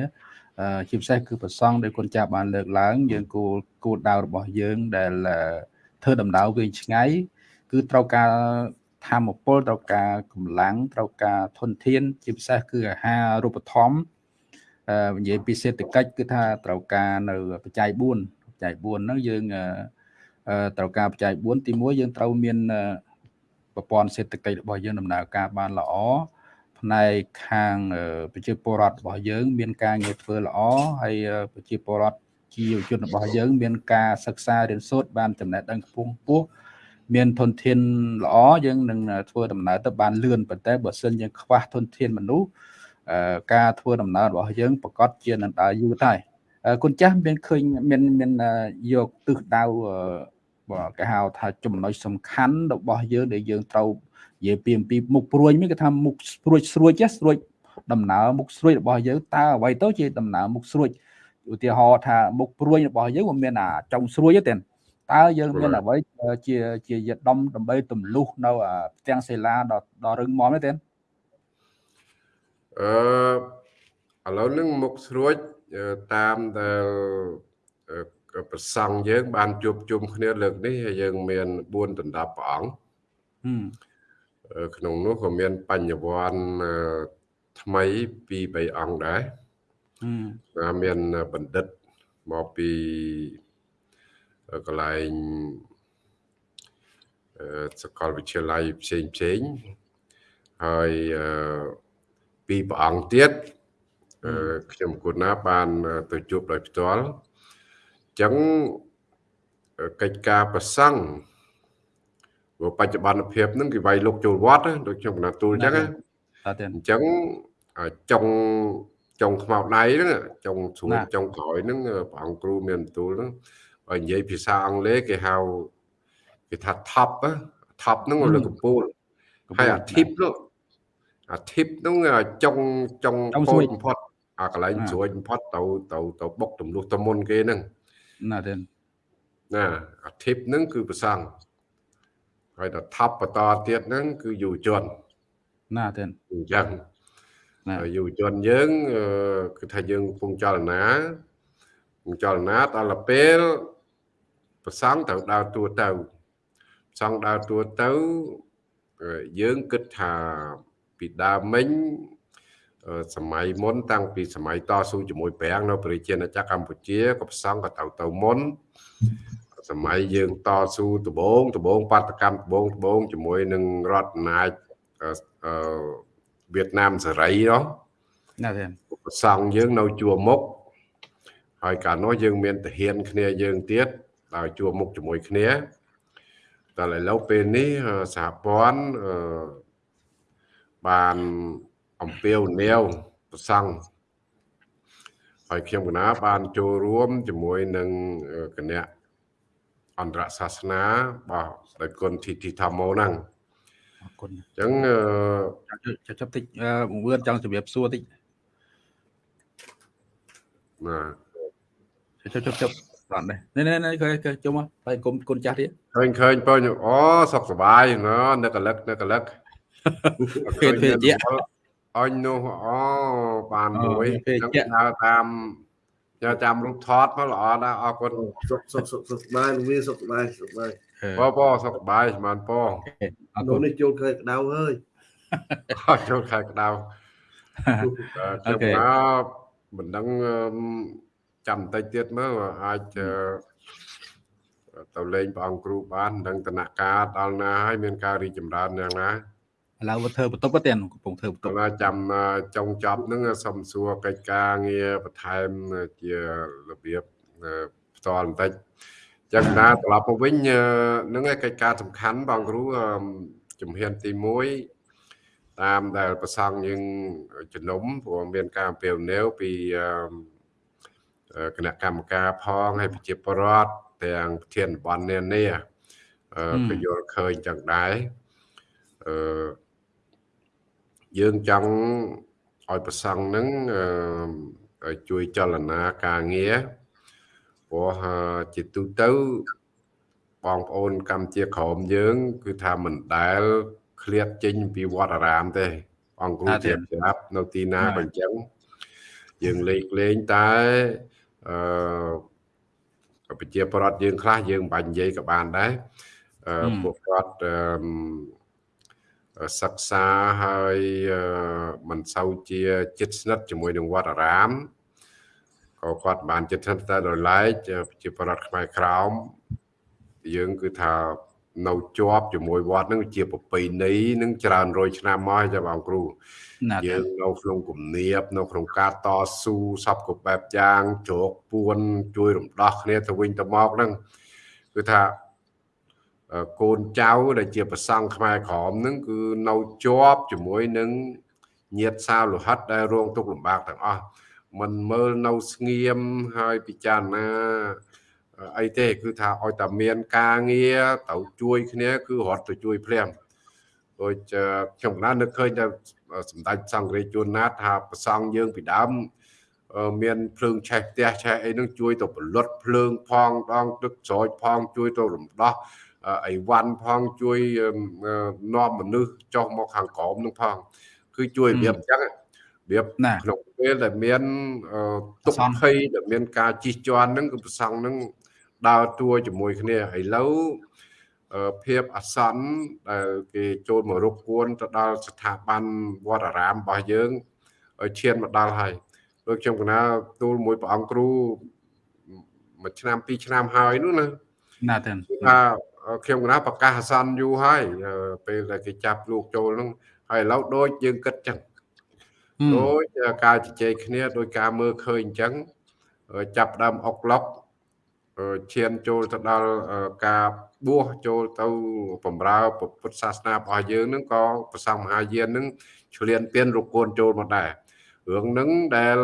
ជាពិសេសគឺប្រសងដែលគុណចាស់បានលើកឡើង យើងគោលគោលដៅរបស់យើងដែលធ្វើដំណើរវែងឆ្ងាយគឺត្រូវការធម្មពលត្រូវការកម្លាំងត្រូវការធនធាន ជាពិសេសគឺអាហាររូបធម្មនិយាយពីសេដ្ឋកិច្ចគឺថាត្រូវការនៅបច្ច័យ4បច្ច័យ4ហ្នឹងយើងត្រូវការបច្ច័យ4ទី1យើងត្រូវមាន ប្រព័ន្ធសេដ្ឋកិច្ចរបស់យើងដំណើរការបានល្អផ្នែកខាងប្រជាពលរដ្ឋរបស់យើង មានការងារធ្វើល្អហើយប្រជាពលរដ្ឋជាយុវជនរបស់យើង មានការសិក្សារៀនសូត្របានចំណេះដឹងខ្ពង់ខ្ពស់មានធនធានល្អយើងនឹងធ្វើដំណើរទៅបានលឿនប៉ុន្តែបើសិនយើងខ្វះធនធានមនុស្សការធ្វើដំណើររបស់យើងប្រកាសជានឹងដើរយូរតែគុណចាស់មានឃើញមានមានយកទិសដៅបើ គេហៅថាចំណុចសំខាន់របស់យើងដែលយើងត្រូវនិយាយពីអំពីមុខព្រួយមានគេថាមុខស្រួចស្រួចស្រួចដំណើរមុខស្រួយរបស់យើងតើអ្វីទៅជាដំណើរមុខស្រួចឧទាហរណ៍ថាមុខព្រួយរបស់យើងវាមានអាចុងស្រួយទេតើយើងមានអ្វីជាជាយដំដើម្បីទម្លុះនៅផ្ទាំងសេឡាដល់ដល់រឹងមាំទេអឺឥឡូវនឹងមុខស្រួចតាមដែល ប្រសង់យើង បានជួបជុំគ្នាលើកនេះហើយយើងមាន4ដណ្ដប់ព្រះអង្គក្នុងនោះក៏មានបញ្ញវន្តថ្មីពី3អង្គដែរមានបណ្ឌិតមកពីកន្លែងសាកលវិទ្យាល័យផ្សេងផ្សេងហើយពីព្រះអង្គទៀតខ្ញុំគូណាបានទៅជួបដោយផ្ទាល់អញ្ចឹងកិច្ចការប្រសង់ព្រោះបច្ចុប្បន្នភាពហ្នឹងគេវាយលុកចូលវត្តដូចខ្ញុំកណាទូលអញ្ចឹងអញ្ចឹងចុងចុងខ្មៅដៃហ្នឹងចុងស្រួចចុងក្រោយហ្នឹងព្រះអង្គគ្រូមានបន្ទូលហ្នឹងបើនិយាយភាសាអង់គ្លេសគេហៅគេថា top top ហ្នឹងលើកំពូលហើយអា tip នោះអា tip ហ្នឹងចុងចុងពោចបំផុតអាកន្លែងស្រួយបំផុតទៅទៅទៅបុកទម្លុះទៅមុនគេហ្នឹង ណាទេណាអាធិបហ្នឹងគឺប្រសង់ហើយដល់ថប់បន្តទៀតហ្នឹងគឺយុវជនណាទេអញ្ចឹងយុវជនយើងគឺថាយើងកំពុងចលនាកំពុងចលនាដល់ពេលប្រសង់ត្រូវដើរតួទៅប្រសង់ដើរតួទៅយើងគិតថាពីដើមមិញ សម័យមុន តាំងពីសម័យតស៊ូជាមួយប្រាំងនៅប្រជាណាចក្រកម្ពុជាក៏ប្រសង់ក៏ទៅទៅមុនសម័យយើងតស៊ូដបងដបងបាតកម្មដបងដបងជាមួយនឹងរដ្ឋអំណាចអឺវៀតណាមសេរីនោះណាទេប្រសង់យើងនៅជួរមុខហើយកាលនោះយើងមានទាហានគ្នាយើងទៀតដោយជួរមុខជាមួយគ្នាតែឥឡូវពេលនេះសហព័ន្ធបាន អំពាវនាវប្រសង់ហើយខ្ញុំកណាបានចូលរួមជាមួយនឹងគណៈអន្តរសាសនាបាទដោយគុណធីធីធម្មោហ្នឹងអរគុណអញ្ចឹងចាប់ចាប់តិចបង្វឿនចង់ជម្រាបសួរតិចបាទចាប់ចាប់ចាប់អត់ដែរនេះនេះគេជុំហើយគុំគុណចាស់ទៀតឃើញឃើញបើអូសុខសប្បាយណនឹកកលឹកនឹកកលឹកភេទភេទជា អញនោះអូបានមួយនឹងដើរតាមយកតាមរូបថតមកល្អណាស់អរគុណសុខសុខសុខសុខបាយវាសុខបាយសុខបាយបងបងសុខបាយស្មានបងអរគុណនេះចូលខែក្តៅហើយអត់ចូលខែក្តៅខ្ញុំមកមិនដឹងចាំបន្តិចទៀតមើលអាចទៅលេងព្រះអង្គគ្រូបានដឹងតនការដល់ណាហើយមានការរីចម្រើនយ៉ាងណា ឥឡូវធ្វើបន្ទប់ទៀតកំពុងធ្វើបន្ទប់ចាំចុងចប់ហ្នឹងសុំសួរកិច្ចការងារបន្ថែមជារបៀបផ្ទាល់បន្តិចចឹងណាត្រឡប់មកវិញនឹងឯកិច្ចការសំខាន់បងគ្រូជំហានទី1តាមដែលប្រសង់យើងជំនុំព្រោះមានការអំពាវនាវពីគណៈកម្មការផងហើយប្រជាពលរដ្ឋទាំងប្រធានបននានាក៏យល់ឃើញចឹងដែរអឺ យើងចង់ឲ្យប្រសង់នឹងជួយចលនាការងារព្រោះជាទូទៅបងប្អូនកម្ពុជាក្រមយើង គឺថាមិនដែលឃ្លាតចេញពីវត្តអារាមទេ អង្គគ្រូជាប្រាប់នៅទីណាក៏អញ្ចឹងយើងលេខលេងតែអឺប្រជាប្រដ្ឋយើងខ្លះយើងមិនបាច់និយាយក៏បានដែរអឺពួកគាត់អឺ សិក្សាហើយមិនសូវជាចិត្តស្និទ្ធជាមួយនឹងវត្តអារាមក៏គាត់បានចិត្តស្និទ្ធតែដោយឡែកជាប្រដ្ឋខ្មែរក្រោមយើងគឺថានៅជាប់ជាមួយវត្តនឹងជាប្រពៃណីនឹងច្រើនរយឆ្នាំមកចាបងគ្រូយើងនៅក្នុងគំនាបនៅក្នុងការតស៊ូសពគ្រប់បែបយ៉ាងជ្រោកពួនជួយរំដោះគ្នាទៅវិញទៅមកហ្នឹងគឺថា កូនចៅដែលជាប្រសង់ខ្មែរក្រមនឹងគឺនៅជាប់ជាមួយនឹងញាតសាវលោហិតដែលរងទុក្ខលំបាកទាំងអស់មិនមើលនៅស្ងៀមហើយពិចារណាអីទេគឺថាឲ្យតែមានការងារទៅជួយគ្នាគឺរត់ទៅជួយភ្លាមដូចខ្ញុំណានឹកឃើញតែសម្ដេចសង្ឃរាជជួនណាតថាប្រសង់យើងពីដើមមានភ្លើងឆេះផ្ទះឆេះអីហ្នឹងជួយទៅពលុតភ្លើងផងដងទឹកស្រោចផងជួយទៅរំដោះ អីវ៉ាន់ផងជួយនាំមនុស្សចុះមកខាងក្រោមនឹងផងគឺជួយរបៀបអញ្ចឹងរបៀបក្នុងពេលដែលមានទុកភ័យដែលមានការជិះជាន់ហ្នឹងគឺប្រសង់ហ្នឹងដើរតួជាមួយគ្នាឥឡូវភាពអាសន្នដែលគេចូលមករកគួនទៅដល់ស្ថាប័នវត្តអារាមរបស់យើងឈានមកដល់ហើយដូចខ្ញុំកណាទូលមួយព្រះអង្គគ្រូមួយឆ្នាំពីរឆ្នាំហើយនោះណាណាទេថា ខ្ញុំកណាប្រកាសអាសន្នយូរហើយពេលដែលគេចាប់លោកចូលហ្នឹងហើយឥឡូវដូចយើងគិតចឹងដូចការជជែកគ្នាដោយការមើលឃើញអញ្ចឹងចាប់ដើមអុកឡុកឈានចូលទៅដល់ការបួសចូលទៅបំរើពុទ្ធសាសនារបស់យើងនឹងក៏ប្រសងមហាយាននឹងឆ្លៀនពៀនរកូនចូលមកដែររឿងហ្នឹងដែល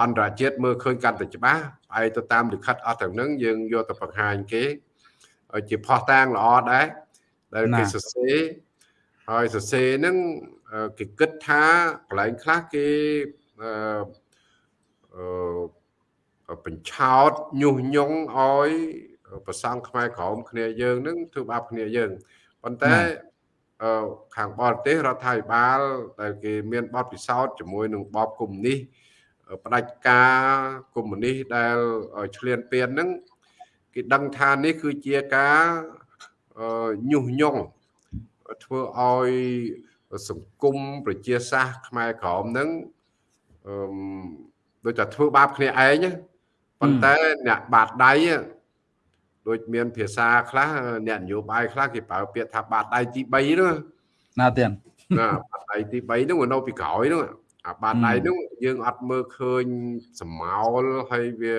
អន្តរជាតិមើលឃើញកាន់តែច្បាស់ឯទៅតាមលិខិតអស់ទាំងហ្នឹងយើងយកទៅបង្ហាញគេ ជាផោះតាងល្អដែរដែលគេសរសេរហើយសរសេរហ្នឹងគេគិតថាកន្លែងខ្លះគេអឺបញ្ឆោតញុះញង់ឲ្យប្រសង់ខ្មែរក្រមគ្នាយើងនឹងធ្វើបាបគ្នាយើងប៉ុន្តែអឺខាងបរទេសរដ្ឋាភិបាលដែលគេមានបទពិសោធន៍ជាមួយនឹងបបកុម្មុយនីសផ្ដាច់ការកុម្មុយនីសដែលឆ្លៀនពៀនហ្នឹង គេដឹងថានេះគឺជាការញុះញង់ធ្វើឲ្យសង្គមប្រជាសាស្ត្រខ្មែរក្រមហ្នឹងអឺដូចតែធ្វើបាបគ្នាឯងប៉ុន្តែអ្នកបាតដៃដូចមានភាសាខ្លះអ្នកនយោបាយខ្លះគេប្រើពាក្យថាបាតដៃទី3នោះណាទៀតណាបាតដៃទី3នោះនៅពីក្រោយនោះអាបាតដៃនោះយើងអត់មើលឃើញសមោលហើយវា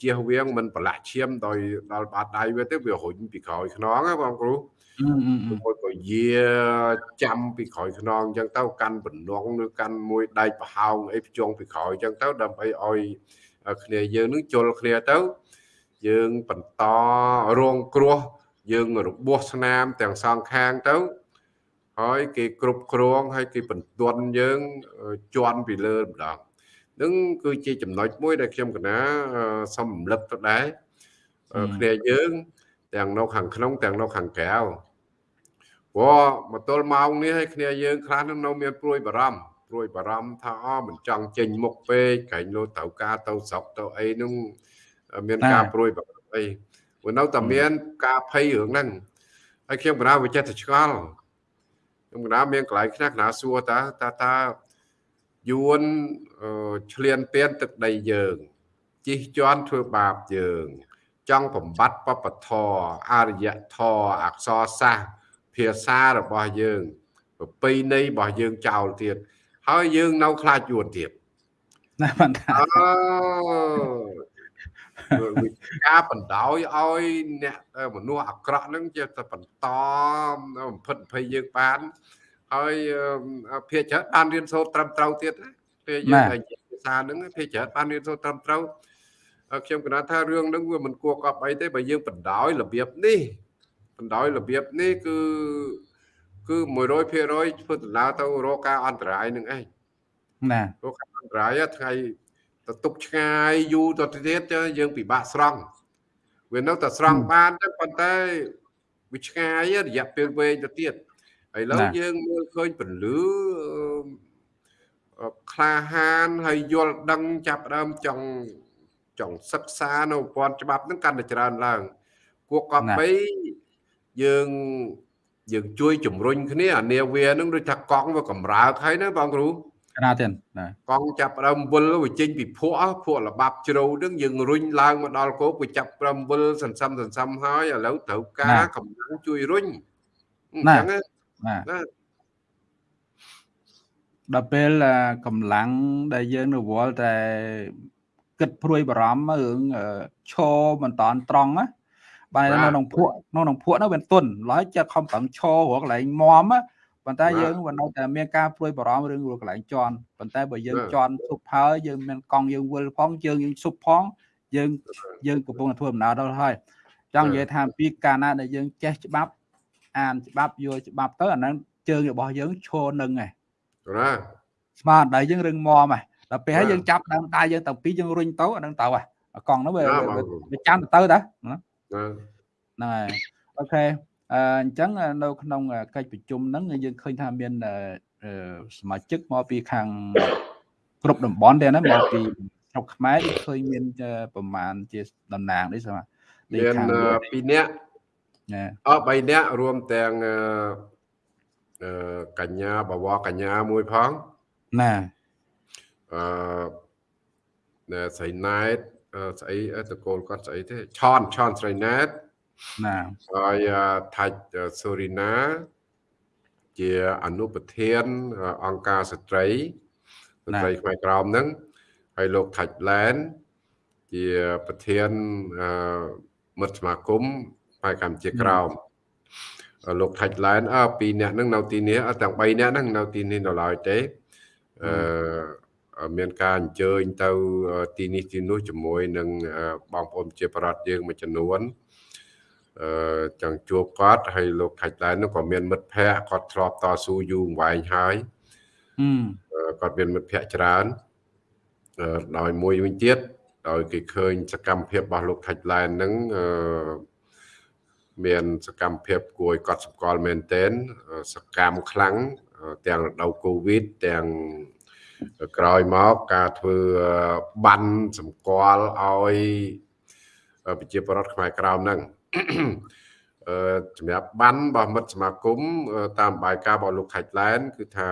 ជៀសវាងមិនប្រឡាក់ឈាមដោយដល់បាតដៃវាទៅវារុញពីក្រោយខ្នងបងគ្រូមួយក៏យាចាំពីក្រោយខ្នងអញ្ចឹងទៅកាន់បំណងឬកាន់មួយដែកប្រហោងអីភ្ជង់ពីក្រោយអញ្ចឹងទៅដើម្បីឲ្យគ្នាយើងនឹងជល់គ្នាទៅយើងបន្តរងគ្រោះយើងរបួសស្នាមទាំងសងខាងទៅហើយគេគ្រប់គ្រងហើយគេបន្ទន់យើងជន់ពីលើម្ដង នឹងគឺជាចំណុចមួយដែលខ្ញុំកណាសូមរំលឹកទៅដែរគ្នាយើងទាំងនៅខាងក្នុងទាំងនៅខាងក្រៅព្រោះមកទល់ម៉ោងនេះឲ្យគ្នាយើងខ្លះនឹងនៅមានព្រួយបារម្ភព្រួយបារម្ភថាអមិនចង់ចេញមុខពេកក្រែងលោត្រូវការទៅស្រុកទៅអីនឹងមានការព្រួយបារម្ភអីព្រោះនៅតែមានការភ័យរឿងហ្នឹងហើយខ្ញុំកណាវិចិត្រឆ្ងល់ខ្ញុំកណាមានកន្លែងខ្លះកណាសួរតាតាតា យួនឆ្លៀនពៀនទឹកដីយើងជិះជាន់ធ្វើបាបយើង ចង់បំបត្តិបពធអរិយធម៌អក្សរសាស្ត្រភាសារបស់យើងប្រពៃណីរបស់យើងចោលទៀតហើយយើងនៅខ្លាចយួនទៀតណាបានថាការបណ្ដោយឲ្យអ្នកមនុស្សអាក្រក់ហ្នឹងជាតែបន្តបំផិតភ័យយើងបាន ហើយភាគច្រើនបានរៀនសូត្រត្រឹមត្រូវទៀតពេលយើងនិយាយភាសាហ្នឹងភាគច្រើនបានរៀនសូត្រត្រឹមត្រូវខ្ញុំគណថារឿងហ្នឹងវាមិនគួរកប់អីទេបើយើងបណ្ដោយរបៀបនេះបណ្ដោយរបៀបនេះគឺគឺ100%ធ្វើដំណើរទៅរកការអន្តរាយនឹងឯងណារកការអន្តរាយថ្ងៃទៅទុកឆ្ងាយយូរទៅទៀតយើងពិបាកស្រង់វានៅតែស្រង់បានទៅប៉ុន្តែវាឆ្ងាយរយៈពេលវែងទៅទៀត ឥឡូវយើងមើលឃើញពលឺក្លាហានហើយយល់ដឹងចាប់ដើមចង់ចង់សិក្សានៅប្រព័ន្ធច្បាប់ហ្នឹងកាន់តែច្រើនឡើងគួរកប់បីយើងយើងជួយជំរុញគ្នាអានាវានឹងដូចថាកង់វាកំរើកហើយណាបងគ្រូណាទៀតណាកង់ចាប់ដើមវិលវាចេញពីភក់ភក់លបាប់ជ្រៅនឹងយើងរុញឡើងមកដល់គោកវាចាប់ព្រមវិលសន្សំសន្សំហើយឥឡូវត្រូវការកម្លាំងជួយរុញអញ្ចឹងណា ដល់ពេលកម្លាំងដែលយើងរវល់តែគិតព្រួយបារម្ភរឿងឈរមិនតាន់ត្រង់ណាបាទនៅក្នុងភក់នៅក្នុងភក់នោះវាទុនឡើយចាក់ខំប្រឹងឈររកកន្លែងមមប៉ុន្តែយើងវានៅតែមានការព្រួយបារម្ភរឿងរកកន្លែងជន់ប៉ុន្តែបើយើងជន់ស៊ុបហើយយើងមានកង់យើងវិលផងយើងយើងស៊ុបផងយើងយើងកំពុងតែធ្វើដំណើរដល់ហើយចង់និយាយថាពីកាលណាដែលយើងចេះច្បាប់ អានច្បាប់យល់ច្បាប់ទៅអាហ្នឹងជើងរបស់យើងឈរនឹងឯងណាស្មារតីយើងរឹងមាំហ៎ដល់ពេលហើយយើងចាប់ដើមដៃយើងទាំងពីរយើងរុញទៅអានឹងទៅហ៎កង់នោះវាវាចាំទៅតាហ្នឹងហើយអូខេអញ្ចឹងនៅក្នុងកិច្ចប្រជុំហ្នឹងយើងឃើញថាមានសមាជិកមកពីខាងគ្រប់តំបន់ដែរណាមកពីស្រុកខ្មែរឃើញមានប្រមាណជាតំណាងនេះស្មាមាន2នាក់ អស់3នាក់រួមទាំងអឺកញ្ញាបវរកញ្ញាមួយផងណាអឺស្រីណែតស្អីតកូលគាត់ស្អីទេឆនឆនស្រីណែតណាហើយថាច់សូរីណា ជាអនុប្រធានអង្គការស្ត្រីស្ត្រីខ្មែរក្រមហ្នឹងហើយលោកថាច់ឡែនជាប្រធានមិត្តសមាគម ផ្នែកកម្ពុជាក្រមលោកថាច់ឡែនអើពីរអ្នកហ្នឹងនៅទីនេះទាំង3អ្នកហ្នឹងនៅទីនេះនៅឡើយទេអឺមានការអញ្ជើញទៅទីនេះទីនោះជាមួយនឹងបងប្អូនជាប្រដ្ឋយើងមួយចំនួនអឺចង់ជួបគាត់ហើយលោកខាច់ឡែននោះក៏មានមិត្តភ័ក្តិគាត់ធ្លាប់តស៊ូយូរអង្វែងហើយគាត់មានមិត្តភ័ក្តិច្រើនដោយមួយវិញទៀតដោយគេឃើញសកម្មភាពរបស់លោកថាច់ឡែនហ្នឹងអឺ មានសកម្មភាពគួរឲ្យកត់សម្គាល់មែនទែនសកម្មខ្លាំងទាំងរដូវកូវីដទាំងក្រោយមកការធ្វើបានសម្គាល់ឲ្យប្រជាពលរដ្ឋខ្មែរក្រោមហ្នឹងអឺសម្រាប់បានរបស់មិត្តសមាគមតាមបាយការណ៍របស់លោកខាច់ឡែនគឺថា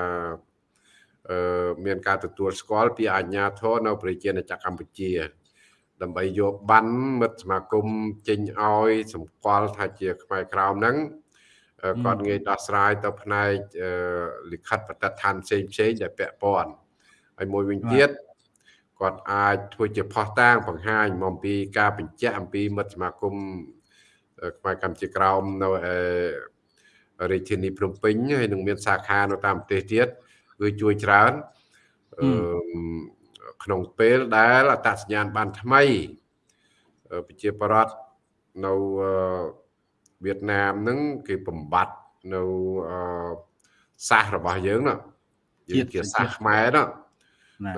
អឺមានការទទួលស្គាល់ពីអាជ្ញាធរនៅប្រជាណាចក្រកម្ពុជា ដើម្បីយកបានមិត្តសមាគមចេញឲ្យសម្គាល់ថាជាខ្មែរក្រោមហ្នឹងគាត់ងាយដោះស្រាយទៅផ្នែកលិខិតបទដ្ឋានផ្សេងផ្សេងដែលពាក់ព័ន្ធហើយមួយវិញទៀតគាត់អាចធ្វើជាផុសតាងបង្ហាញមកពីការបញ្ជាក់អំពីមិត្តសមាគមខ្មែរកម្ពុជាក្រោមនៅរាជធានីភ្នំពេញហើយនឹងមានសាខានៅតាមប្រទេសទៀតគឺជួយច្រើន ក្នុងពេលដែលអត្តសញ្ញាណបានថ្មីប្រជាប្រដ្ឋនៅវៀតណាមហ្នឹងគេបំបត្តិនៅសាសរបស់យើងណាយើងជាសាសខ្មែរណា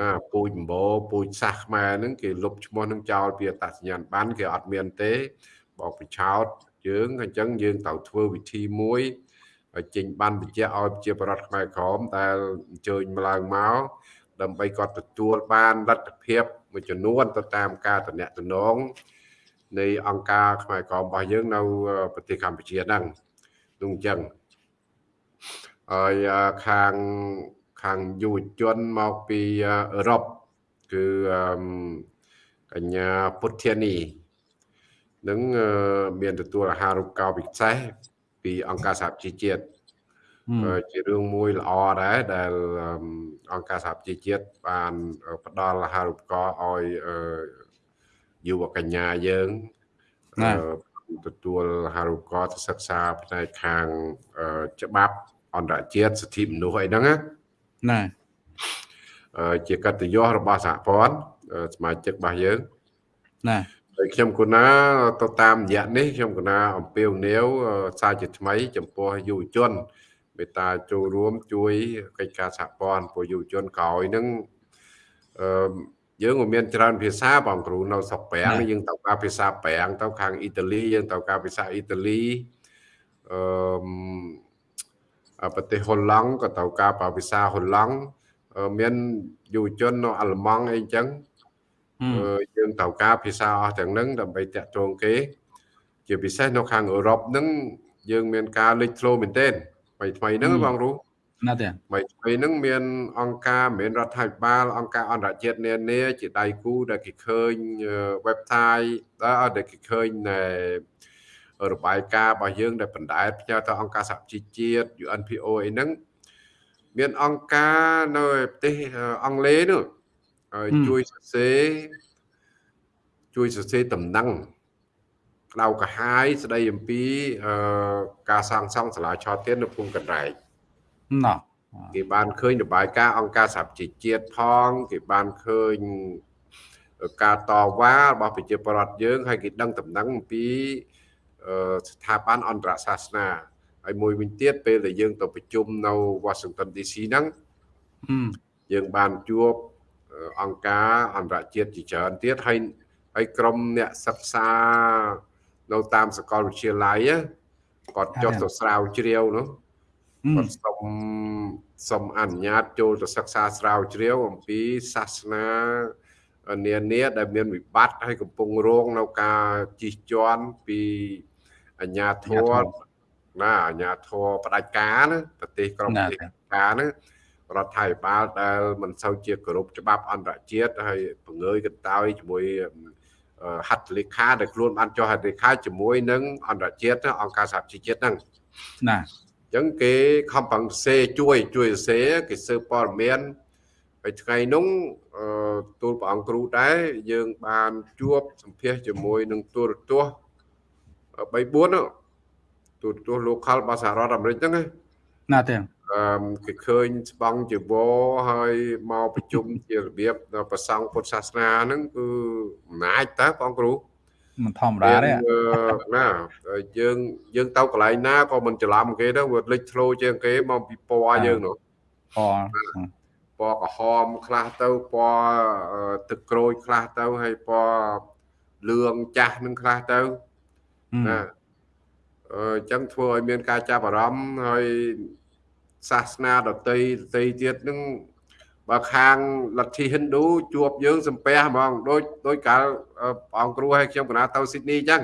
ណាពូជម្បោពូជសាសខ្មែរហ្នឹងគេលុបឈ្មោះនឹងចោលពីអត្តសញ្ញាណប័ណ្ណគេអត់មានទេបោកបញ្ឆោតយើងអញ្ចឹងយើងត្រូវធ្វើវិធីមួយឲ្យចេញបានបញ្ជាក់ឲ្យប្រជាប្រដ្ឋខ្មែរក្រមដែលអញ្ជើញមកឡើងមក ដើម្បីគាត់ទទួលបានលទ្ធភាពមួយចំនួនទៅតាមការតំណែងនៃអង្គការខ្មែរក្រមរបស់យើងនៅប្រទេសកម្ពុជាហ្នឹងនោះអញ្ចឹងហើយខាងខាងយុវជនមកពីអឺរ៉ុបគឺកញ្ញាពុទ្ធានីនឹងមានទទួលអាហារូបករណ៍ពិសេសពីអង្គការសហជីវជាតិ ជារឿងមួយល្អដែរដែលអង្គការសហជីវជាតិបានផ្ដល់អាហារូបករណ៍ឲ្យយុវកញ្ញាយើងទទួលអាហារូបករណ៍ទៅសិក្សាផ្នែកខាងច្បាប់អន្តរជាតិសិទ្ធិមនុស្សអីហ្នឹងណាណាជាកតញ្ញូរបស់សហព័ន្ធសមាជិករបស់យើងណាហើយខ្ញុំគណាទៅតាមរយៈនេះខ្ញុំគណាអំពាវនាវសារជាថ្មី ចំពោះយុវជន មេត្តាចូលរួមជួយកិច្ចការសហព័ន្ធពលយុវជនក្រោយនឹងអឺយើងក៏មានច្រើនភាសាបងគ្រូនៅស្រុកប្រាំងយើងទៅការភាសាប្រាំងទៅខាងអ៊ីតាលីយើងទៅការភាសាអ៊ីតាលីអឺប្រទេសហូឡង់ក៏ទៅការភាសាហូឡង់មានយុវជននៅអាល្លឺម៉ង់អីចឹងយើងត្រូវការភាសាអស់ទាំងហ្នឹងដើម្បីតាក់ទងគេ ជាពិសេសនៅខាងអឺរ៉ុបហ្នឹងយើងមានការលេចធ្លោមែនទែន ថ្មីថ្មីហ្នឹងបងគ្រូណាស់ទេថ្មីថ្មីហ្នឹងមានអង្គការមានរដ្ឋាភិបាលអង្គការអន្តរជាតិនានាជាដៃគូដែលគេឃើញ website ដែលគេឃើញនៅរបាយការណ៍របស់យើងដែលបណ្ដែតផ្ញើទៅអង្គការសហជីវជាតិ UNPO អីហ្នឹងមានអង្គការនៅប្រទេសអង់គ្លេសនោះជួយសរសេរជួយសរសេរតំណែង ក្តៅកាហាយស្ដីអំពីការសាងសង់សាលាឆោទៀននៅភូមិកណ្ដែកណោះគេបានឃើញរបាយការណ៍អង្គការសហជីវជាតិផងគេបានឃើញការតវ៉ារបស់ប្រជាពលរដ្ឋយើងហើយគេដឹងតំណែងអំពីស្ថាប័នអន្តរសាសនាហើយមួយវិញទៀតពេលដែលយើងទៅប្រជុំនៅ Washington DC ហ្នឹងយើងបានជួបអង្គការអន្តរជាតិជាច្រើនទៀតហើយហើយក្រុមអ្នកសិក្សា នៅតាមសាកលវិទ្យាល័យគាត់ចុះទៅស្រាវជ្រាវនោះគាត់សុំសុំអនុញ្ញាតចូលទៅសិក្សាស្រាវជ្រាវអំពីសាសនានានាដែលមានវិបត្តិហើយកំពុងរងនៅការជិះជាន់ពីអញ្ញាធរណាអញ្ញាធរផ្ដាច់ការណាប្រទេសក្រុមប្រទេសការណារដ្ឋាភិបាលដែលមិនសូវជាគោរពច្បាប់អន្តរជាតិហើយបង្ងើយកន្តើយជាមួយ ហត្ថលេខាដែលខ្លួនបានចុះហត្ថលេខាជាមួយនឹងអន្តរជាតិអង្គការសហជីវជាតិហ្នឹងណាអញ្ចឹងគេខំប្រឹងសរសេរជួយជួយសរសេរគេស៊ើបព័ត៌មានហើយថ្ងៃនោះទូលព្រះអង្គគ្រូដែរយើងបានជួបសម្ភាសជាមួយនឹងទូរទស្សន៍3 4ទូរទស្សន៍ local របស់សហរដ្ឋអាមេរិកហ្នឹងណាទេអឺ គេឃើញស្បង់ជីវរហើយមកប្រជុំជារបៀបប្រសង់ពុទ្ធសាសនាហ្នឹងគឺអំណាចតើបងគ្រូមិនធម្មតាទេណាយើងយើងទៅកន្លែងណាក៏មិនច្រឡំគេទៅវាលេចធ្លោជាងគេមកពីពណ៌យើងនោះពណ៌ពណ៌ក្រហមខ្លះទៅពណ៌ទឹកក្រូចខ្លះទៅហើយពណ៌លឿងចាស់នឹងខ្លះទៅណាអឺចឹងធ្វើឲ្យមានការចាប់អារម្មណ៍ហើយ សាសនាដតីដតីទៀតនឹងបើខាងលទ្ធិហិណ្ឌូជួបយើងសំពះហ្មងដូចដូចកាលព្រះអង្គគ្រូឲ្យខ្ញុំកណាទៅស៊ីដនីចឹង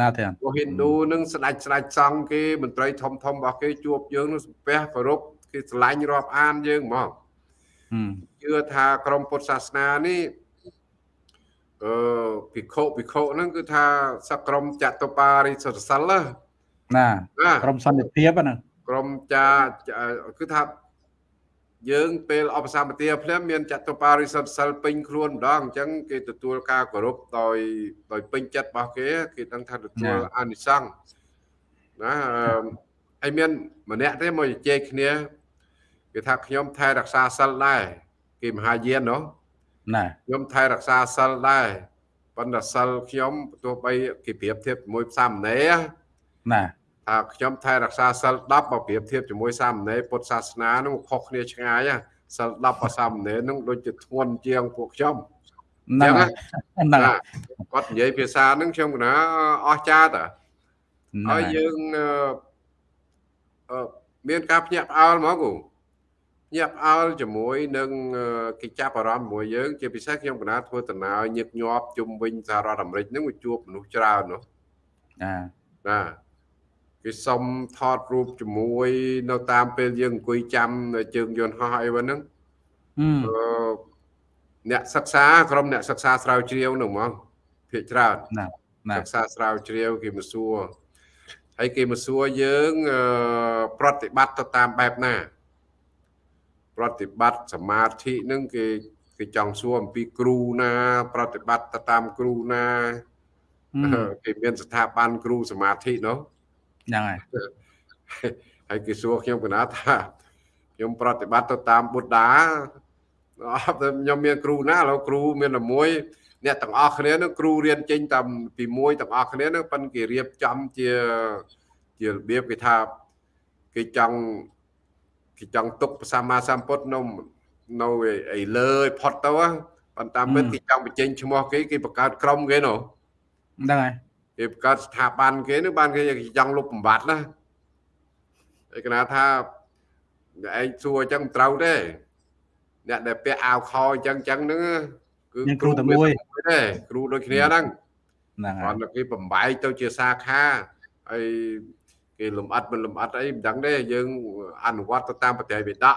ណាទេពួកហិណ្ឌូនឹងស្ដេចស្ដេចសង្ឃគេមន្ត្រីធំធំរបស់គេជួបយើងនឹងសំពះគោរពគេស្រឡាញ់រាប់អានយើងហ្មងជឿថាក្រមពុទ្ធសាសនានេះអឺភិក្ខុភិក្ខុហ្នឹងគឺថាសក្រមចតុបារិសសិលណាក្រមសន្តិភាពហ្នឹង ក្រមចាគឺថាយើងពេលអបសម្បទាភ្លាមមានចតុបារិសុទ្ធសិលពេញខ្លួនម្ដងអញ្ចឹងគេទទួលការគោរពដោយដោយពេញចិត្តរបស់គេគេដឹងថាទទួលអានិសង្សណាហើយមានម្នាក់ទេមកជជែកគ្នាគេថាខ្ញុំថែរក្សាសិលដែរគេមហាយានណោះណាខ្ញុំថែរក្សាសិលដែរប៉ុន្តែសិលខ្ញុំទោះបីគេប្រៀបធៀបជាមួយផ្សាមណេរណា ថាខ្ញុំថែរក្សាសិល10បើប្រៀបធៀបជាមួយសាមណេរពុទ្ធសាសនានឹងខុសគ្នាឆ្ងាយសិល10បើសាមណេរនឹងដូចជាធ្ងន់ជាងពួកខ្ញុំហ្នឹងហ្នឹងគាត់និយាយភាសាហ្នឹងខ្ញុំកណាអស់ចាតហើយយើងមានការភ្ញាក់ផ្អើលហ្មងគូញាក់ផ្អើលជាមួយនឹងគេចាប់អារម្មណ៍ជាមួយយើង ជាពិសេសខ្ញុំកណាធ្វើដំណើរញឹកញាប់ជុំវិញសហរដ្ឋអាមេរិកហ្នឹងវាជួបមនុស្សច្រើននោះណាណា គេសុំថតរូបជាមួយ នៅតាមពេលយើងអង្គុយចាំជើងយន្តហោះអីហ្នឹងអឺអ្នកសិក្សាក្រុមអ្នកសិក្សាស្រាវជ្រាវនោះហ្មងភាគច្រើនណាសិក្សាស្រាវជ្រាវគេមកសួរហើយគេមកសួរយើងប្រតិបត្តិទៅតាមបែបណា ប្រតិបត្តិសមាធិនឹងគេគេចង់សួរអំពីគ្រូណា ប្រតិបត្តិទៅតាមគ្រូណាគេមានស្ថាប័នគ្រូសមាធិនោះ ហ្នឹងហើយហើយគេសួរខ្ញុំកណាថាខ្ញុំប្រតិបត្តិទៅតាមបុត្តាអត់ខ្ញុំមានគ្រូណាឥឡូវគ្រូមានតែមួយអ្នកទាំងអស់គ្នានឹងគ្រូរៀនចេញតាមពីមួយទាំងអស់គ្នានឹងប៉ិនគេរៀបចំជាជារបៀបគេថាគេចង់គេចង់ទុកព្រះសម្មាសម្ពុទ្ធនៅនៅឯលើឲ្យផុតទៅប៉ុន្តែមិនគេចង់បញ្ចេញឈ្មោះគេគេបង្កើតក្រុមគេនោះហ្នឹងហើយ គេបង្កើតស្ថាប័នគេនោះបានគេចង់លុបបំបត្តិណាឯកណាថាឯងសួរអញ្ចឹងមិនត្រូវទេអ្នកដែលពាក់អាវខអញ្ចឹងអញ្ចឹងហ្នឹងគឺគ្រូតែមួយទេគ្រូដូចគ្នាហ្នឹងហ្នឹងហើយគាត់គេបំបែកទៅជាសាខាហើយគេលំអិតមិនលំអិតអីមិនដឹងទេយើងអនុវត្តទៅតាមបតិវិដក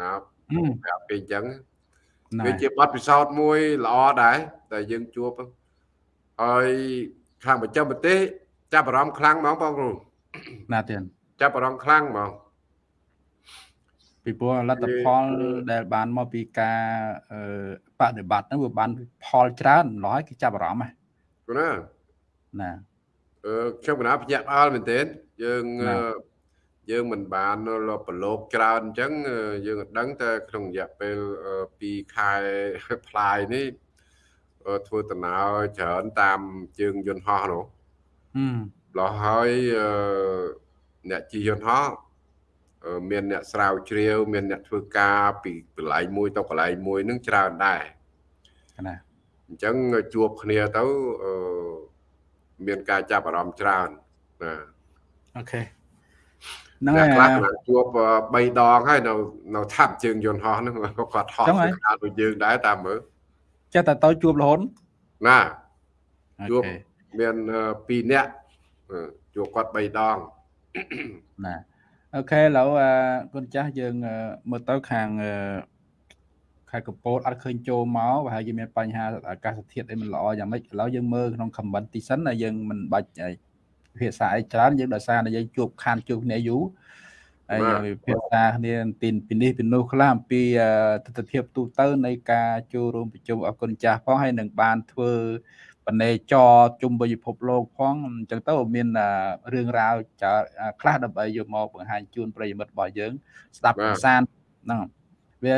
ណាប្រាប់គេអញ្ចឹងវាជាបទពិសោធន៍មួយល្អដែរតែយើងជួបហើយ ខាងបច្ចេកទេសចាប់អារម្មណ៍ខ្លាំងហ្មងបងគ្រូណាទៀតចាប់អារម្មណ៍ខ្លាំងហ្មងពីព្រោះលទ្ធផលដែលបានមកពីការបដិបត្តិហ្នឹងវាបានផលច្រើនម្ល៉េះគេចាប់អារម្មណ៍ហ្នឹងណាណាអឺខ្ញុំកណាភ្ញាក់ផ្អើលមែនទែនយើងយើងមិនបានប្រឡូកច្រើនអញ្ចឹងយើងដឹងតែក្នុងរយៈពេល2ខែផ្លាយនេះ ធ្វើដំណើរច្រើនតាមជើងយន្តហោះនោះលោះហើយអ្នកជិះយន្តហោះមានអ្នកស្រាវជ្រាវ មានអ្នកធ្វើការពីកន្លែងមួយទៅកន្លែងមួយនឹងច្រើនដែរណាអញ្ចឹងជួបគ្នាទៅមានការចាប់អារម្មណ៍ច្រើនណាOK ហ្នឹងហើយខ្លះជួប3ដងហើយនៅនៅថាប់ជើងយន្តហោះហ្នឹងគាត់ហោះខាងដូចយើងដែរតាមមើល ចេះតែទៅជួបរហូតណាជួបមាន2នាក់ជួបគាត់3ដងណា OK ឥឡូវគុណចាស់យើងមើលទៅខាងខេត្តកំពតអត់ឃើញចូលមកប្រហែលជាមានបញ្ហាអាកាសធាតុអីមិនល្អយ៉ាងម៉េចឥឡូវយើងមើលក្នុង comment ទីសិនហើយយើងមិនបាច់ភាសាអីច្រើនយើងដោយសារតែយើងជួបខានជួបគ្នាយូរ ហើយភាសាគ្នាទីពីនេះពីនោះខ្លះអំពីទស្សនវិជ្ជាទូទៅនៃការចូលរួមប្រជុំអគុណចាស់ផងហើយនឹងបានធ្វើបណេចរជុំវិញពិភពលោកផងអញ្ចឹងទៅមានរឿងរ៉ាវខ្លះដើម្បីយកមកបង្ហាញជូនប្រិយមិត្តរបស់យើង ស្ដាប់កំសាន្តហ្នឹងវា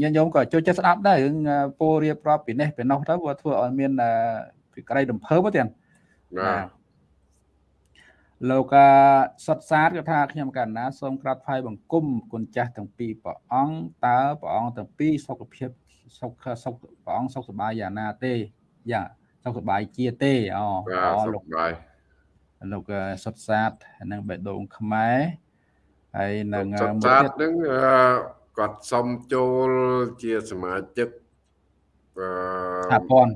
ញាតិញោមក៏ចូលចិត្តស្ដាប់ដែររឿងពោរៀបរាប់ពីនេះពីនោះទៅវាធ្វើឲ្យមានពីក្តីរំភើបទៀតបាទ លោកសុតសាទក៏ថាខ្ញុំកណ្ណាសូមក្រាបថ្វាយបង្គំគុណចាស់ទាំងពីរព្រះអង្គតើព្រះអង្គទាំងពីរសុខភាពសុខសុខព្រះអង្គសុខសប្បាយយ៉ាងណាទេយ៉ាសុខសប្បាយជាទេអូបាទសុលោកខបាយលោកសុតសាទនិងបេះដូងខ្មែរហើយនឹងសុខមួយសាទទៀតហ្នឹងអឺគាត់សុំចូលជាសមាជិកអឺថាព័ន្ធ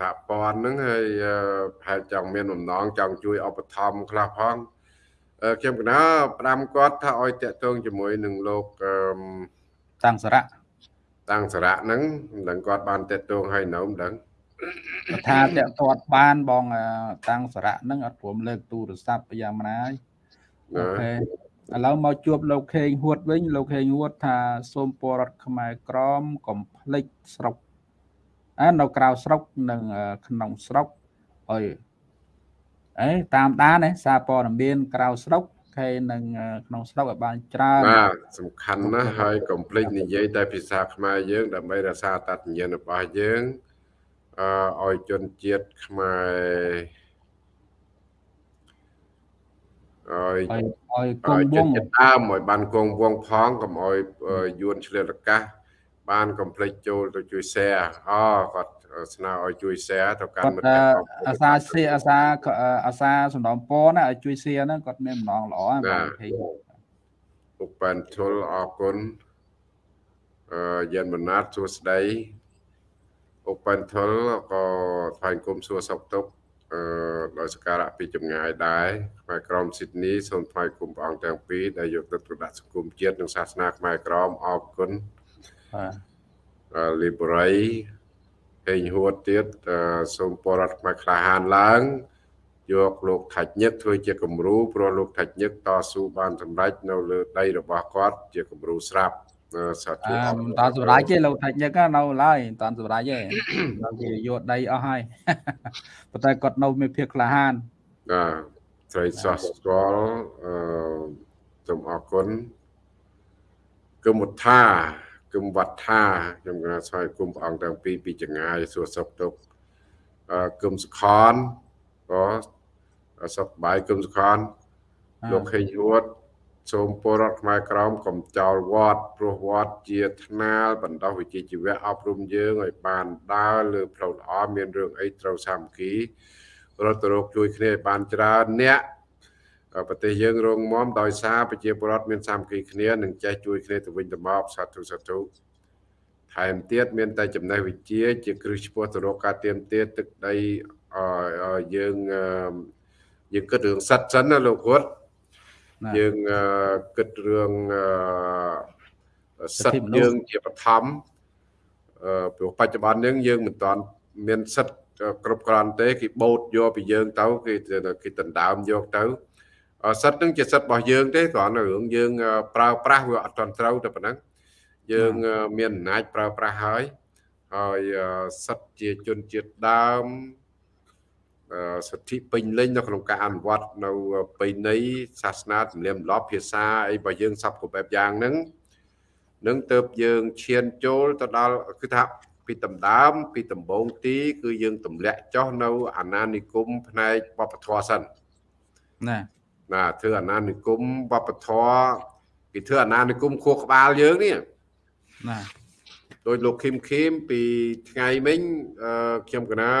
សហព័ន្ធហ្នឹងហើយអឺប្រហែលចង់មានបំណងចង់ជួយឧបត្ថម្ភខ្លះផងអឺខ្ញុំកណាផ្ដាំគាត់ថាឲ្យតាក់ទងជាមួយនឹងលោកអឺតាំងសារៈតាំងសារៈហ្នឹងមិនដឹងគាត់បានតាក់ទងឲ្យនៅមិនដឹងគាត់ថាតាក់ទាត់បានបងអឺតាំងសារៈហ្នឹងអត់ព្រមលើកទូរស័ព្ទយ៉ាងណាហើយអូណាខេឥឡូវមកជួបលោកខេងហួតវិញលោកខេងហួតថាសូមពលរដ្ឋខ្មែរក្រមកុំភ្លេចស្រុកអើ នៅក្រៅស្រុកនិងអឺក្នុងស្រុកហើយអេតាមដានណាសារព័ត៌មានក្រៅស្រុកហើយនឹងអឺក្នុងស្រុកឲ្យបានច្រើនបាទសំខាន់ណាស់ហើយកុំភ្លេចនិយាយតែភាសាខ្មែរយើងដើម្បីរក្សាអត្តសញ្ញាណរបស់យើងអឺឲ្យជនជាតិខ្មែរឲ្យឲ្យឲ្យគឲ្យង់វជនងជាតិដើមឲ្យបានគង់វងផងកុំឲ្យអឺយួនឆ្លៀតឱកាស បានកុំភ្លេចចូលទៅជួយ share អូគាត់ស្នើឲ្យជួយ share ទៅកាន់គាត់មិត្តអឺភក្តិអាសាសៀអាសាអាសាសំណងពរណាឲ្យជួយសៀហ្នឹងគាត់មានម្ដងល្អណាស់បងខេងពុកប៉ែនធុលអរគុណអឺយ៉ានបណាតសួស្ដីពុកប៉ែនធុលក៏ថ្លែងគុំសួរសុខទុក្ខអឺដោយសក្ការៈពីចម្ងាយដែរខ្មែរក្រមស៊ីដនីសូមថ្លែងគុំព្រះអង្គទាំងពីរដែលយកទឹកប្រដាក់សង្គមជាតិនិងសាសនាខ្មែរក្រមអរគុណ បាទអឺលីបរៃហេងហួតទៀតអឺសូមពររដ្ឋខ្មែរក្លាហានឡើងយកលោកថាច់ញឹកធ្វើជាគំរូព្រោះលោកថាច់ញឹកតស៊ូបានសម្រេចនៅលើដីរបស់គាត់ជាគំរូស្រាប់អឺសាធុអើអរមិនគុណតាន់សម្រាប់ទេលោកថាច់ញឹកណានៅឡើយមិនតាន់សម្រាប់ទេដល់គេយកដីអស់ហើយប៉ុន្តែគាត់នៅមានភាពក្លាហានបាទត្រីសោះស្គាល់អឺសូមអរគុណគុំវត្ថាគុំវត្ថាខ្ញុំគណៈស្វាយគុំព្រះអង្គទាំងពីរពីចងាយសួរសុខទុក្ខអឺគុំសខនក៏សុខសប្បាយគុំសខនលោកខេងហួតសូមពលរដ្ឋខ្មែរក្រមកុំចោលវត្តព្រោះវត្តជាថ្នាលបណ្ដោះវិជ្ជាជីវៈអប់រំយើងឲ្យបានដើរលើផ្លូវល្អមានរឿងអីត្រូវសាមគ្គីរត់ទៅរកជួយគ្នាឲ្យបានច្រើនអ្នក ប្រទេសយើងរងមមដោយសារប្រជាពលរដ្ឋមានសាមគ្គីគ្នានិងចេះជួយគ្នាទៅវិញទៅមកសាធុសាធុថែមទៀតមានតែចំណេះវិជ្ជាជាគ្រឹះឆ្ពោះទៅរកការទៀមទាទឹកដីអឺយើងអឺយើងគិតរឿងសិតសិនណាលោកគាត់ណាយើងអឺគិតរឿងអឺសិទ្ធិយើងជាបឋមអឺព្រោះបច្ចុប្បន្នយើងយើងមិនទាន់មានសិទ្ធិគ្រប់គ្រាន់ទេគេបូតយកពីយើងទៅគេគេដណ្ដើមយកទៅអឺ សិទ្ធិនឹងជាសិទ្ធិរបស់យើងទេគ្រាន់តែរឿងយើងអឺប្រើប្រាស់វាអត់ទាន់ត្រូវតែប៉ុណ្ណឹងយើងអឺមានអំណាចប្រើប្រាស់ហើយហើយអឺសិទ្ធិជាជនជាតិដើមអឺសិទ្ធិពេញលេញនៅក្នុងការអនុវត្តនៅបិន័យសាសនាទំនៀមទម្លាប់ភាសាអីរបស់យើងសពគ្រប់បែបយ៉ាងហ្នឹងនឹងទៅយើងឈានចូលទៅដល់គឺថាពីដំដើម ពីដំបូងទី គឺយើងទម្លាក់ចុះនៅអាណានិគមផ្នែកវប្បធម៌សិនណា ណាធ្វើអាណានិគមវប្បធម៌គេធ្វើអាណានិគមខួរក្បាលយើងនេះណាដោយលោកឃឹមឃឹមពីថ្ងៃមិញអឺខ្ញុំកណា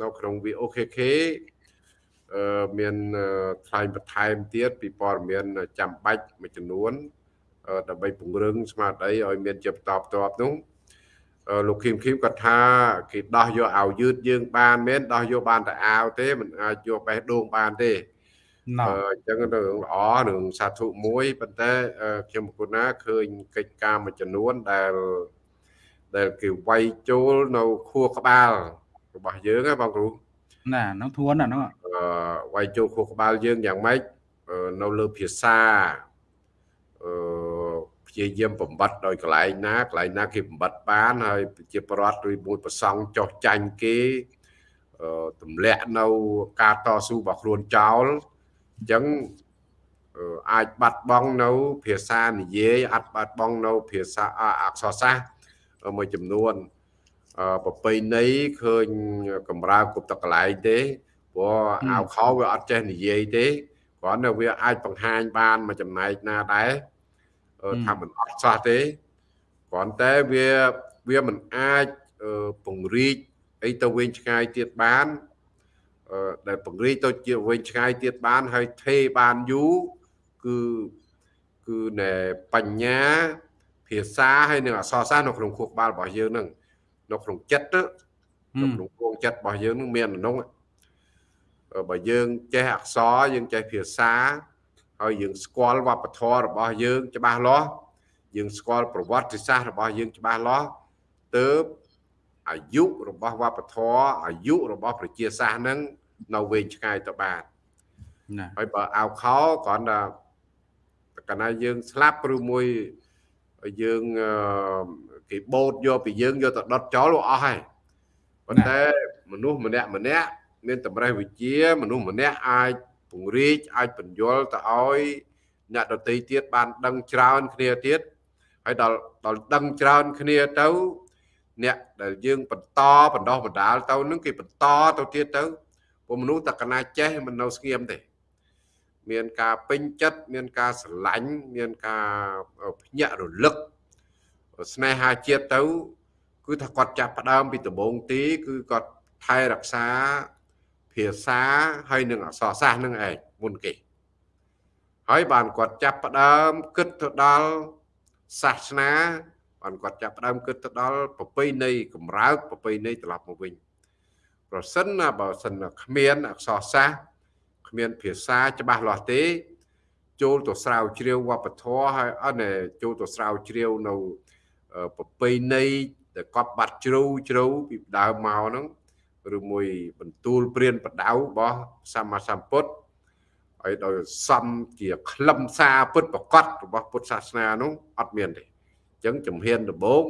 នៅក្នុង VOKK អឺមានអឺថ្លែងបន្ថែមទៀតពីព័ត៌មានចាំបាច់មួយចំនួនអឺដើម្បីពង្រឹងស្មារតីឲ្យមានជាបន្តបន្ទាប់នោះអឺលោកឃឹមឃឹមគាត់ថាគេដោះយកអាវយឺតយើងបានមែនដោះយកបានតែអាវទេមិនអាចយកបេះដូងបានទេណោ អឺអញ្ចឹងទៅរឿងល្អរឿងសាធុមួយប៉ុន្តែអឺខ្ញុំប្រគុណណាឃើញកិច្ចការមួយចំនួនដែលដែលគេវាយចូលនៅខួរក្បាលរបស់យើងណាបងគ្រូណាហ្នឹងធួនណាហ្នឹងអឺវាយចូលខួរក្បាលយើងយ៉ាងម៉េចអឺនៅលើភាសាអឺព្យាយាមបំបត្តិដោយកន្លែងណាកន្លែងណាគេបំបត្តិបានហើយប្រជាប្រដ្ឋឬមួយប្រសង់ចោះចាញ់គេអឺទម្លាក់នៅការតស៊ូរបស់ខ្លួនចោល អញ្ចឹងអឺអាចបាត់បង់នៅ ភាសានិយាយអាចបាត់បង់នៅភាសាអអក្សរសាស្ត្រមួយចំនួនអឺប្រពៃណីឃើញកំរើគ្រប់តកន្លែងទេព្រោះអាវខោវាអត់ចេះនិយាយទេគ្រាន់តែវាអាចបង្ហាញបានមួយចំណែកណាដែរថាមិនអត់សោះទេគ្រាន់តែវាវាមិនអាចពង្រីកអីទៅវិញឆ្ងាយទៀតបាន ដែលពង្រីកទៅជាវិញឆ្ងាយទៀតបានហើយថេបានយូរគឺគឺណែបញ្ញាភាសាហើយនឹងអក្សរសាស្ត្រនៅក្នុងខួរក្បាលរបស់យើងនឹងនៅក្នុងចិត្តនៅក្នុងគងចិត្តរបស់យើងនឹងមានអនុងបើយើងចេះអក្សរយើងចេះភាសាហើយយើងស្គាល់វប្បធម៌របស់យើងច្បាស់លាស់យើងស្គាល់ប្រវត្តិសាស្ត្ររបស់យើងច្បាស់លាស់ទើបអាយុរបស់វប្បធម៌អាយុរបស់ប្រជាសាស្ត្រហ្នឹង នៅវែងឆ្ងាយទៅបានណាហើយបើអោខោគ្រាន់តែកាលណាយើងស្លាប់ឬមួយយើងគេបូតយកពីយើងយកទៅដុតចោលអស់ហើយប៉ុន្តែមនុស្សម្នាក់ម្នាក់មានតម្រេះវិជា មនុស្សម្នាក់អាចពង្រីកអាចបញ្យល់ទៅឲ្យអ្នកដតីទៀតបានដឹងច្រើនគ្នាទៀតហើយដល់ដល់ដឹងច្រើនគ្នាទៅ អ្នកដែលយើងបន្តបណ្ដោះបណ្ដាលទៅនឹងគេបន្តទៅទៀតទៅ ព្រោះមនុស្សតកណាចេះមិននៅស្ងៀមទេ មានការពេញចិត្តមានការស្រឡាញ់មានការភ្ញាក់រលឹកស្នេហាជាតិទៅ គឺថាគាត់ចាប់ផ្ដើមពីដំបូងទីគឺគាត់ថែរក្សាភាសាហើយនឹងអក្សរសាស្ត្រនឹងឯងមុនគេហើយបានគាត់ចាប់ផ្ដើមគិតទៅដល់សាសនាបានគាត់ចាប់ផ្ដើមគិតទៅដល់ប្រពៃណីកម្រើកប្រពៃណីត្រឡប់មកវិញ ប្រសិនណាបើសិនគ្មានអក្សរសាស្ត្រគ្មានភាសាច្បាស់លាស់ទេចូលទៅស្រាវជ្រាវវប្បធម៌ហើយអត់ចូលទៅស្រាវជ្រាវនៅប្រពៃណីដែលកប់បាត់ជ្រៅជ្រៅពីដើមមកហ្នឹងឬមួយបន្ទូលព្រានបដៅរបស់សម្មាសម្ពុទ្ធហើយដោយសំជាខ្លឹមសារពុទ្ធប្រកបរបស់ពុទ្ធសាសនានោះអត់មានទេអញ្ចឹងជំហានដំបូង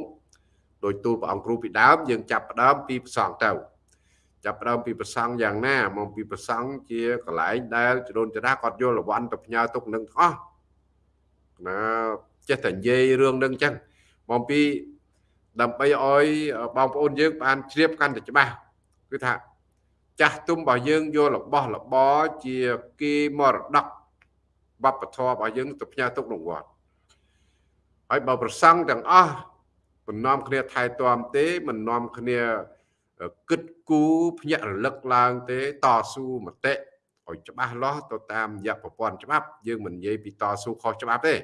ដោយទូលព្រះអង្គគ្រូពីដើមយើងចាប់ផ្ដើមពីប្រសងទៅ ចាប់ផ្ដើមពីប្រសងយ៉ាងណាមកពីប្រសងជាកន្លែងដែលចរូនចរាគាត់យល់រវ័នទៅផ្ញើទុកនឹងអស់ណាចេះតែនិយាយរឿងនឹងអញ្ចឹងមកពីដើម្បីឲ្យបងប្អូនយើងបានជ្រាបកាន់តែច្បាស់គឺថាចាស់ទុំរបស់យើងយករបស់របរជាគេមរតកវប្បធម៌របស់យើងទៅផ្ញើទុកក្នុងវត្តហើយបើប្រសង់ទាំងអស់មិននាំគ្នាថែទាំទេមិននាំគ្នា គិតគូរភ្ញាក់រលឹកឡើងទេតស៊ូមតិឲ្យច្បាស់លាស់ទៅតាមរយៈប្រព័ន្ធច្បាប់ យើងមិននិយាយពីតស៊ូខុសច្បាប់ទេ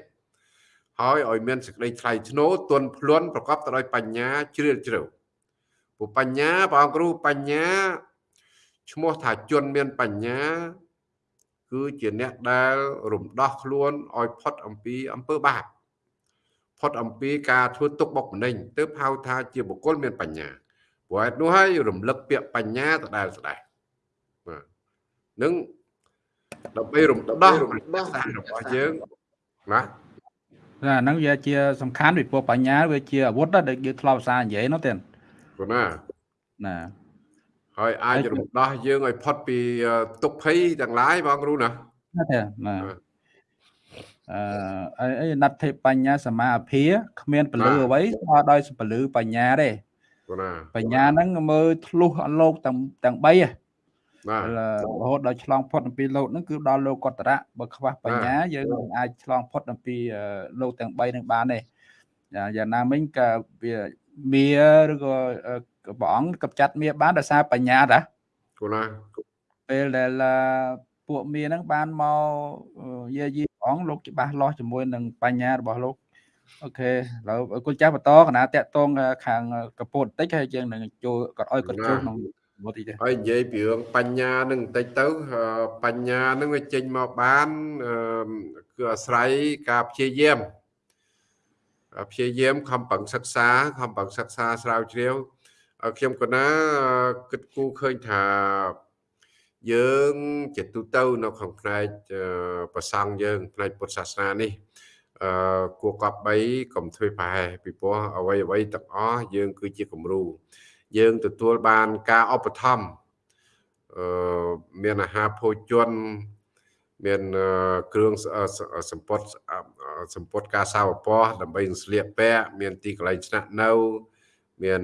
ហើយឲ្យមានសេចក្តីថ្លៃថ្នូរទន់ភ្លន់ប្រកបទៅដោយបញ្ញាជ្រាលជ្រៅព្រោះបញ្ញាព្រះអង្គគ្រូបញ្ញាឈ្មោះថាជនមានបញ្ញា គឺជាអ្នកដែលរំដោះខ្លួនឲ្យផុតអំពីអំពើបាបផុតអំពីការធ្វើទុកបុកម្នេញទើបហៅថាជាបុគ្គលមានបញ្ញា ព្រោះហេតុនោះហើយរំលឹកពាក្យបញ្ញាដដែលស្ដែងបាទនឹងដើម្បីរំដោះរំដោះរបស់យើងណាណាហ្នឹងវាជាសំខាន់ពីព្រោះបញ្ញាវាជាអាវុធដែលយើងធ្លាប់សារនិយាយនោះទេព្រោះណាណាហើយអាចរំដោះយើងឲ្យផុតពីទុក្ខភ័យទាំងឡាយបងគ្រូណាណាទេណាអឺអីណដ្ឋិបញ្ញាសមាភិគ្មានពលឺអ្វីស្មើដោយពលឺបញ្ញាទេណា បញ្ញាហ្នឹងមើលធ្លុះអលោកទាំងទាំង3ហ៎បាទរហូតដល់ឆ្លងផុតអំពីលោកហ្នឹងគឺដល់លោកកតរៈបើខ្វះបញ្ញាយើងមិនអាចឆ្លងផុតអំពីលោកទាំង3ហ្នឹងបានទេយ៉ាងណាមិញក៏វាមាឬក៏ព្រះអង្គកັບចាត់មាបានដោយសារបញ្ញាតាគូណាពេលដែលពួកមាហ្នឹងបានមកយាយីព្រះអង្គលោកច្បាស់លាស់ជាមួយនឹងបញ្ញារបស់លោក អូខេឥឡូវគុណចាស់បន្តកណាតាក់តងខាងកពតបន្តិចហើយយើងនឹងចូលគាត់ឲ្យគាត់ចូលក្នុងមកតិចហើយនិយាយពីរឿងបញ្ញានឹងបន្តិចទៅបញ្ញានឹងវាចេញមកបានគឺអាស្រ័យការព្យាយាមព្យាយាមខំប្រឹងសិក្សាខំប្រឹងសិក្សាស្រាវជ្រាវខ្ញុំកណាគិតគូរឃើញថាយើងជាទូទៅនៅក្នុងផ្នែកប្រសង់យើងផ្នែកពុទ្ធសាសនានេះ អឺគួរកប់3កុំធ្វើប្រហែសពីព្រោះអ្វីអ្វីទាំងអស់យើង គឺជាគំរូយើងទទួលបានការឧបត្ថម្ភអឺមានអាហារភោជន មានគ្រឿងសម្ពត់សម្ពត់ការសាវពណ៌ដើម្បីស្លៀកពាក់មានទីកន្លែងស្នាក់នៅ មាន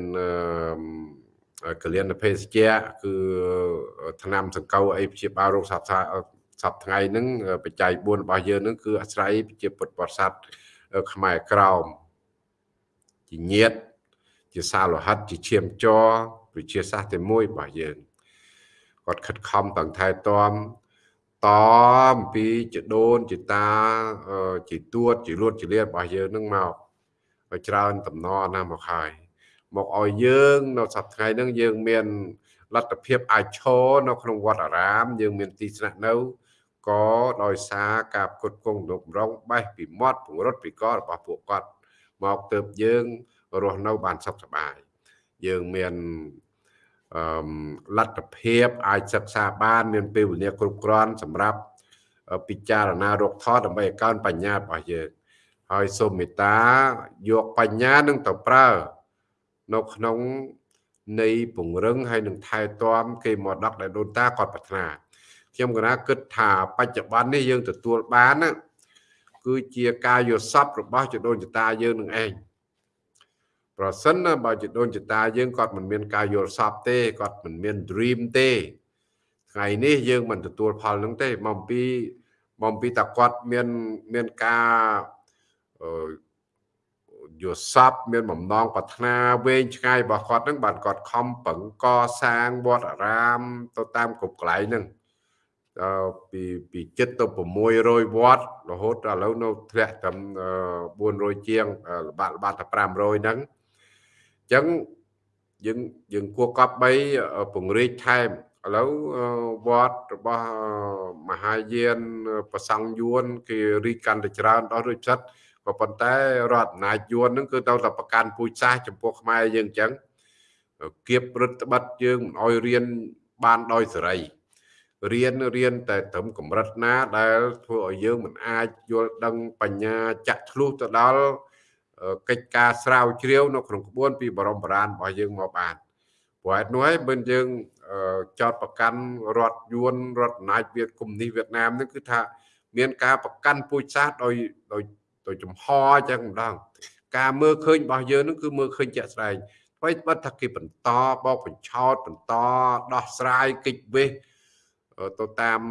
កលៀនភេសជ្ជៈគឺថ្នាំសង្កូវអីព្យាបាលរោគសាស្ត្រ សប្ថ្ងៃហ្នឹងបច្ច័យ4របស់យើងហ្នឹងគឺអាស្រ័យជាពុទ្ធបរិស័ទខ្មែរក្រោមជាញាតជាសាលោហិតជាឈាមចរវិជាសាស្ត្រទី1របស់យើងគាត់ខិតខំទាំងថែទាំតអំពីចដូនជាតាជាទួតជាលួតជាលៀតរបស់យើងនឹងមកឲ្យច្រើនតំណណាមកហើយមកឲ្យយើងនៅសប្តាហ៍ហ្នឹងយើងមានលទ្ធភាពអាចឈរនៅក្នុងវត្តអារាម យើងមានទីស្នាក់នៅ ក៏ដោយសារការផ្គត់ផ្គង់រំរងបេះពីមាត់ពង្រត់ពីករបស់ពួកគាត់មកទៅយើងរស់នៅបានសុខសប្បាយយើងមានអឺលទ្ធភាពអាចសិក្សាបានមានពេលវេលាគ្រប់គ្រាន់សម្រាប់ពិចារណារកថតដើម្បីឲ្យកើនបញ្ញារបស់យើងហើយសូមមេត្តាយកបញ្ញានឹងទៅប្រើនៅក្នុងនៃពង្រឹងហើយនឹងថែទាំគេមកដកដែលដូនតាគាត់ប្រាថ្នា ខ្ញុំកណាគិតថាបច្ចុប្បន្ននេះយើងទទួលបានណាគឺជាការយល់សប្តិរបស់ចដូនចតាយើងនឹងឯងប្រសិនណាបើចដូនចតាយើងគាត់មិនមានការយល់សប្តិទេគាត់មិនមាន dream ទេថ្ងៃនេះយើងមិនទទួលផលនឹងទេមកពីមកពីតាគាត់មានមានការយល់សពមានបំណងប្រាថ្នាវែងឆ្ងាយរបស់គាត់នឹងបានគាត់ខំប្រឹងកសាងវត្តអារាមទៅតាមគ្រប់កន្លែងហ្នឹង ពីពីចិត្តទៅ600វត្តរហូតដល់ឥឡូវនៅធ្លាក់ត្រឹម400ជាងល្បាក់ល្បាក់តែ500ហ្នឹងអញ្ចឹងយើងយើងគួរកប់3ពង្រីកថែមឥឡូវវត្តរបស់មហាយានប្រសង់យួនគេរីកកាន់តែច្រើនដល់រួចចិត្តក៏ប៉ុន្តែរដ្ឋអំណាចយួនហ្នឹងគឺទៅតែប្រកាន់ពូជសាសចំពោះខ្មែរយើងអញ្ចឹងគៀបរដ្ឋបတ်យើងមិនអោយរៀនបានដោយសេរី រៀនរៀនតែត្រឹមកម្រិតណា ដែលធ្វើឲ្យយើងមិនអាចយល់ដឹងបញ្ញាចាក់ឆ្លុះទៅដល់កិច្ចការស្រាវជ្រាវនៅក្នុងក្បួនពីបរមបរានរបស់យើងមកបានព្រោះហេតុនោះហើយមិនយើងចោតប្រកាន់រដ្ឋយួនរដ្ឋអំណាចវៀតកុម្មុយនីសវៀតណាមនឹងគឺថា មានការប្រកាន់ពូជសាសន៍ដោយដោយដោយចំហអញ្ចឹងម្ដងការមើលឃើញរបស់យើងនឹងគឺមើលឃើញជាក់ស្ដែងអ្វីបិទថាគេបន្តបោកបញ្ឆោតបន្តដោះស្រាយកិច្ចវេះ ទៅតាម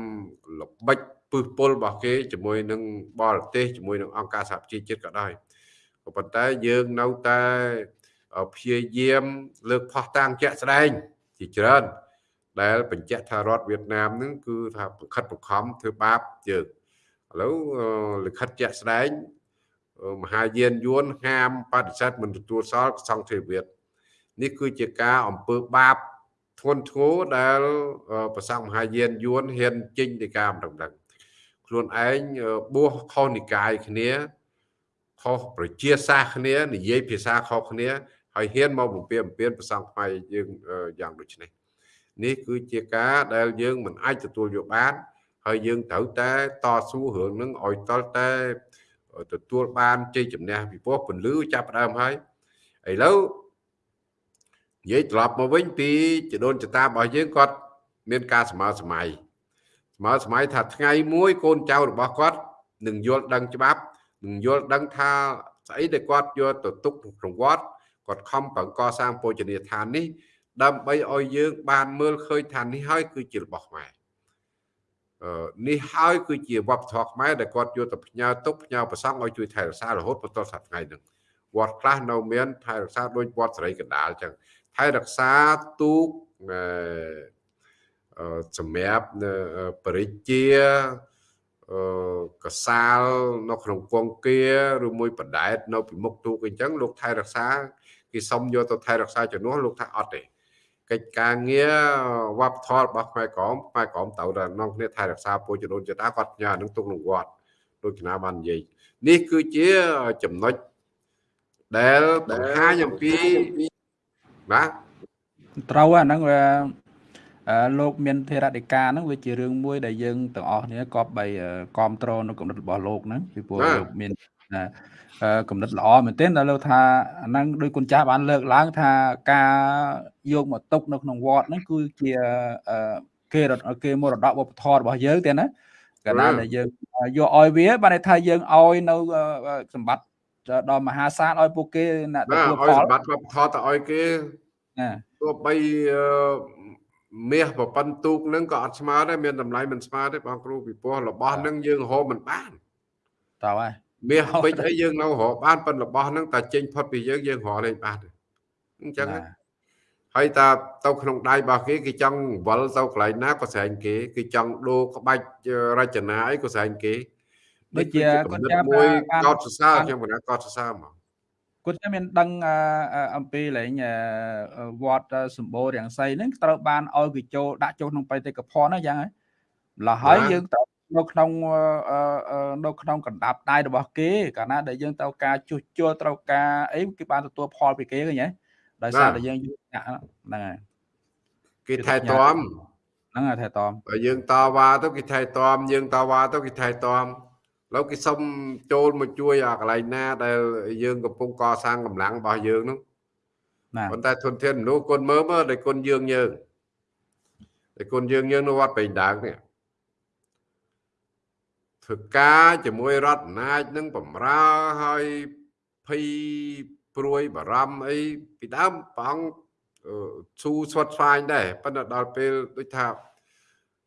ល្បិចពឹសពុលរបស់គេជាមួយនឹងបរទេសជាមួយនឹងអង្គការសហប្រជាជាតិក៏ដោយក៏ប៉ុន្តែយើងនៅតែព្យាយាមលើកផុសតាំងជាក់ស្ដែងជាច្រើនដែលបញ្ជាក់ថារដ្ឋវៀតណាមនឹងគឺថាបង្ខិតបង្ខំធ្វើបាបយើងឥឡូវលិខិតជាក់ស្ដែងមហាយានយួនហាមបដិសេធមិនទទួលសល់សង្ឃទេវៀតនេះគឺជាការអំពើបាប ធ្ងន់ធ្ងរដែលប្រសង់មហាយានយួនហ៊ានចេញទៅការមិនដឹងខ្លួនឯងបួសខុសនិកាយគ្នាខុសប្រជាសាសគ្នានិយាយភាសាខុសគ្នាហើយហ៊ានមកបំពេញបំពេញប្រសង់ខ្មែរយើងយ៉ាងដូចនេះនេះគឺជាការដែលយើងមិនអាចទទួលយកបានហើយយើងត្រូវតែតស៊ូរឿងនឹងឲ្យតលតែទទួលបានជ័យជំនះពីព្រោះពន្លឺចាប់ដើមហើយឥឡូវ និយាយត្រឡប់មកវិញពីចដូនចតារបស់យើងគាត់មានការស្មើសម័យស្មើសម័យថាថ្ងៃមួយកូនចៅរបស់គាត់នឹងយល់ដឹងច្បាប់នឹងយល់ដឹងថាស្អីដែលគាត់យកទៅទុកក្នុងវត្តគាត់ខំប្រឹងកសាងពោជនីយដ្ឋាននេះដើម្បីឲ្យយើងបានមើលឃើញថានេះហើយគឺជារបស់ខ្មែរនេះហើយគឺជាវប្បធម៌ខ្មែរដែលគាត់យកទៅផ្ញើទុកផ្ញើប្រសង់ឲ្យជួយថែរក្សារហូតបន្តសប្តាហ៍ថ្ងៃហ្នឹងវត្តខ្លះនៅមានថែរក្សាដូចវត្តសេរីកណ្ដាលអញ្ចឹង ថែរក្សាទូកសម្រាប់បរិជាកសាលនៅក្នុងគង្គាឬមួយបដែតនៅពីមុខទូកអញ្ចឹងលោកថែរក្សាគេសុំយកទៅថែរក្សាជំនួសលោកថាអត់ទេកិច្ចការងារវប្បធម៌របស់ខ្មែរក្រមខ្មែរក្រមត្រូវតែនាំគ្នាថែរក្សាពុជដូនចតាគាត់ផ្ញើនឹងទុកក្នុងវត្តដូចគណៈបាននិយាយនេះគឺជាចំណុចដែលបង្ហាញអំពី ណាត្រូវហ្នឹងវាលោកមានធរតិកាហ្នឹងវាជារឿងមួយដែលយើងទាំងអស់គ្នាក៏បីគ្រប់គ្រងនៅកម្រិតរបស់លោកហ្នឹងពីព្រោះលោកមានកំណត់ល្អមែនទែនដល់លើថាអាហ្នឹងដោយគុណចាស់បានលើកឡើងថាការយកមកទុកនៅក្នុងវត្តហ្នឹងគឺជាគេគេមរតកវប្បធម៌របស់យើងទេណាកាលណាដែលយើងយកឲ្យវាបានន័យថាយើងឲ្យនៅសម្បត្តិដល់មហាសាលឲ្យពួកគេណាទទួលផលសម្បត្តិវប្បធម៌ទៅឲ្យគេណា ទោះបីមាសប្រព័ន្ធទូកហ្នឹងក៏អត់ស្មើដែរមានតម្លៃមិនស្មើទេបងគ្រូពីព្រោះរបស់ហ្នឹងយើងរកមិនបានតើហើយមាសពេជ្រអីយើងនៅរកបានប៉ុន្តែរបស់ហ្នឹងតែចេញផុតពីយើងយើងរកលេងបានអញ្ចឹងហើយតាទៅក្នុងដៃរបស់គេគេចង់វល់ទៅកន្លែងណាក៏ស្រែងគេគេចង់ដូរក្បាច់រចនាអីក៏ស្រែងគេដូចជាគាត់ចាំមួយកោតសរសើរខ្ញុំមិនថាកោតសរសើរហ្មង គាត់ចាំមានដឹងអំពីលេងវត្តសម្បូររាំងសីហ្នឹងត្រូវបានឲ្យគេចូលដាក់ចូលក្នុងបេតិកភណ្ឌហ្នឹងយ៉ាងហើយម្ល៉េះហើយយើងត្រូវនៅក្នុងនៅក្នុងកណ្ដាប់ដៃរបស់គេកាលណាដែលយើងត្រូវការជួសជុលត្រូវការអីគេបានទទួលផលពីគេឃើញហ៎ដោយសារតែយើងយកហ្នឹងហើយគេថែទាំហ្នឹងហើយថែទាំបើយើងតវ៉ាទៅគេថែទាំយើងតវ៉ាទៅគេថែទាំ ឥឡូវគេសុំចូលមកជួយអាកន្លែងណាដែលយើងកំពុងកសាងកម្លាំងរបស់យើងនោះណាប៉ុន្តែធនធានមនុស្សគុណមើលមើលដែលគុណយើងយើងដែលគុណយើងយើងនៅវត្តបេងដើងនេះធ្វើការជាមួយរដ្ឋអំណាចនឹងបំរើឲ្យភ័យព្រួយបារម្ភអីពីដើមព្រះអង្គស៊ូស្វាត់ស្វាញដែរប៉ុន្តែដល់ពេលដូចថាអឺ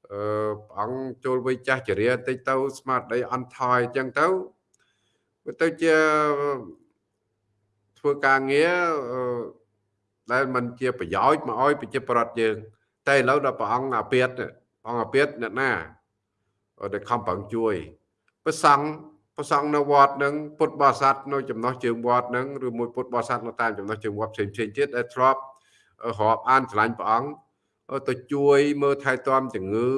ព្រះអង្គចូលវ័យចាស់ចរិយាតិចទៅស្មារតីអន់ថយអញ្ចឹងទៅវាទៅជាធ្វើការងារដែលมันជាប្រយោជន៍មកឲ្យប្រជាប្រដ្ឋយើង តែឥឡូវដល់ព្រះអង្គអាពាតព្រះអង្គអាពាតអ្នកណាដែលខំប្រឹងជួយព្រះសង្ឃព្រះសង្ឃនៅវត្តនឹងពុទ្ធបរិស័ទនៅចំណោះជើងវត្តនឹងឬមួយពុទ្ធបរិស័ទនៅតាមចំណោះជើងវត្តផ្សេងផ្សេងទៀតដែលធ្លាប់រាប់អានឆ្លាញ់ព្រះអង្គ ទៅជួយមើលថែទាំជំងឺ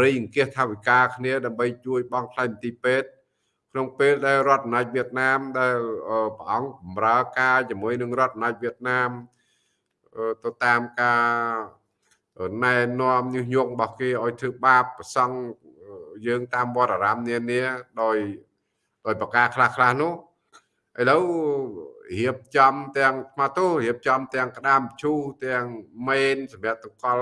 រៃអង្គាសថាវិការគ្នាដើម្បីជួយបងថ្លៃមន្ទីរពេទ្យក្នុងពេលដែលរដ្ឋអំណាចវៀតណាមដែលព្រះអង្គបម្រើការជាមួយនឹងរដ្ឋអំណាចវៀតណាមទៅតាមការណែនាំញុះញង់របស់គេឲ្យធ្វើបាបប្រសង់យើងតាមវត្តអារាមនានាដោយដោយប្រការខ្លះខ្លះនោះឥឡូវ រៀបចំទាំងស្មាតូរៀបចំទាំងក្តាមឈូសទាំងមេនសម្រាប់តកល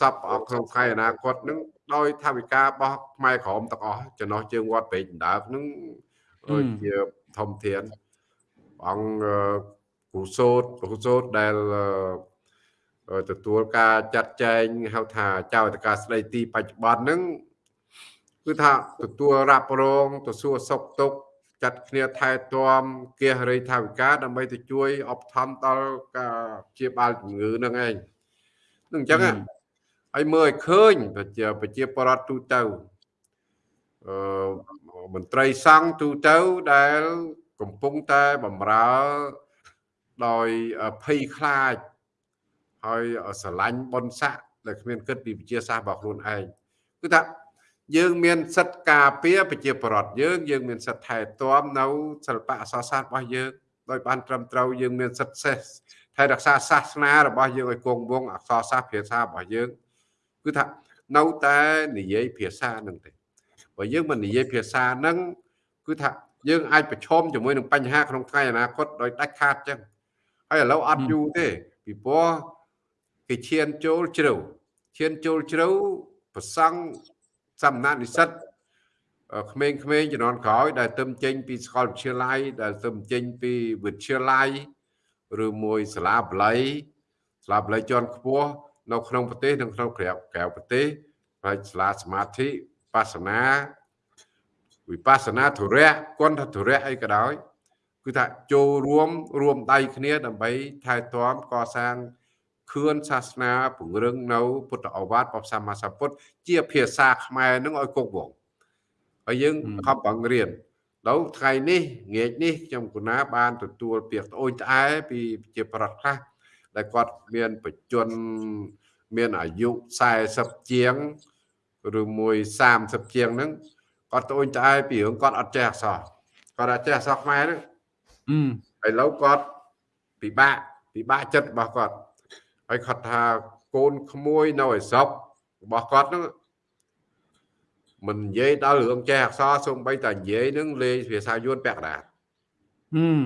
ចាប់អស់ក្នុងខែអនាគតនឹងដោយថាវិការរបស់ខ្មែរក្រមទាំងអស់ចំណោះជើងវត្តពេកដណ្ដើមនឹងជាធំធានអង្គគូសោតគូសោតដែលទទួលការចាត់ចែងហៅថាចៅតកាស្ដីទីបច្ចុប្បន្នហ្នឹងគឺថាទទួលរ៉ាប់រងទៅសួរសុខទុក្ខ ចាត់គ្នាថែទាំគះរិយថាវិការដើម្បីទៅជួយអបថំដល់ការព្យាបាលជំងឺហ្នឹងឯងនឹងអញ្ចឹងហើយមើលឲ្យឃើញប្រជាប្រជាប្រដ្ឋទូទៅអឺមន្ត្រីសង្ឃទូទៅដែលកំពុងតែបំរើដោយភ័យខ្លាចហើយស្រឡាញ់បុណ្យស័ក្តិដែលគ្មានគិតពីវិជាសាស្ត្ររបស់ខ្លួនឯងគឺថា យើងមានសិទ្ធិការពារប្រជាប្រដ្ឋយើងយើងមានសិទ្ធិថែទាំនៅសិល្បៈអក្សរសាស្ត្ររបស់យើងដោយបានត្រឹមត្រូវយើងមានសិទ្ធិសេះថែរក្សាសាសនារបស់យើងឲ្យគង់វង្សអក្សរសាស្ត្រភាសារបស់យើងគឺថានៅតែនិយាយភាសានឹងទេបើយើងមិននិយាយភាសានឹងគឺថាយើងអាចប្រឈមជាមួយនឹងបញ្ហាក្នុងថ្ងៃអនាគតដោយដាច់ខាតចឹងហើយឥឡូវអត់យូរទេពីព្រោះគេឈានចូលជ្រៅឈានចូលជ្រៅប្រសង់ សំណាក់និស្សិតក្មេងៗជំនាន់ក្រោយដែលទៅចេញពីសាកលវិទ្យាល័យដែលទៅចេញពីវិទ្យាល័យឬមួយសាលាបល័យសាលាបល័យជាន់ខ្ពស់នៅក្នុងប្រទេសនិងក្នុងក្រៅក្រៅប្រទេសហើយសាលាសមាធិបាសនាវិបស្សនាធុរៈគន្ធធុរៈអីក៏ដោយគឺថាចូលរួមរួមដៃគ្នាដើម្បីថែទាំកសាង ខឿនសាសនាពង្រឹងនៅពុទ្ធអវាទរបស់សម្មាសម្ពុទ្ធជាភាសាខ្មែរនឹងឲ្យគង់វង្សហើយយើងខំបង្រៀនដល់ថ្ងៃនេះងាកនេះខ្ញុំកណាបានទទួលពាក្យត្អូញត្អែពីជាប្រដ្ឋខ្លះដែលគាត់មានបច្ចុប្បន្នមានអាយុ40ជាងឬមួយ30ជាងហ្នឹងគាត់ត្អូញត្អែពីរឿងគាត់អត់ចេះអក្សរគាត់អត់ចេះអក្សរខ្មែរហ្នឹងឥឡូវគាត់ពិបាកពិបាកចិត្តរបស់គាត់ ហើយគាត់ថាកូនក្មួយនៅឯស្រុករបស់គាត់ហ្នឹងមិននិយាយដល់រឿងចេះអក្សរសូម្បីតែនិយាយនឹងលេងភាសាយួនពាក់កណ្ដាលហឹម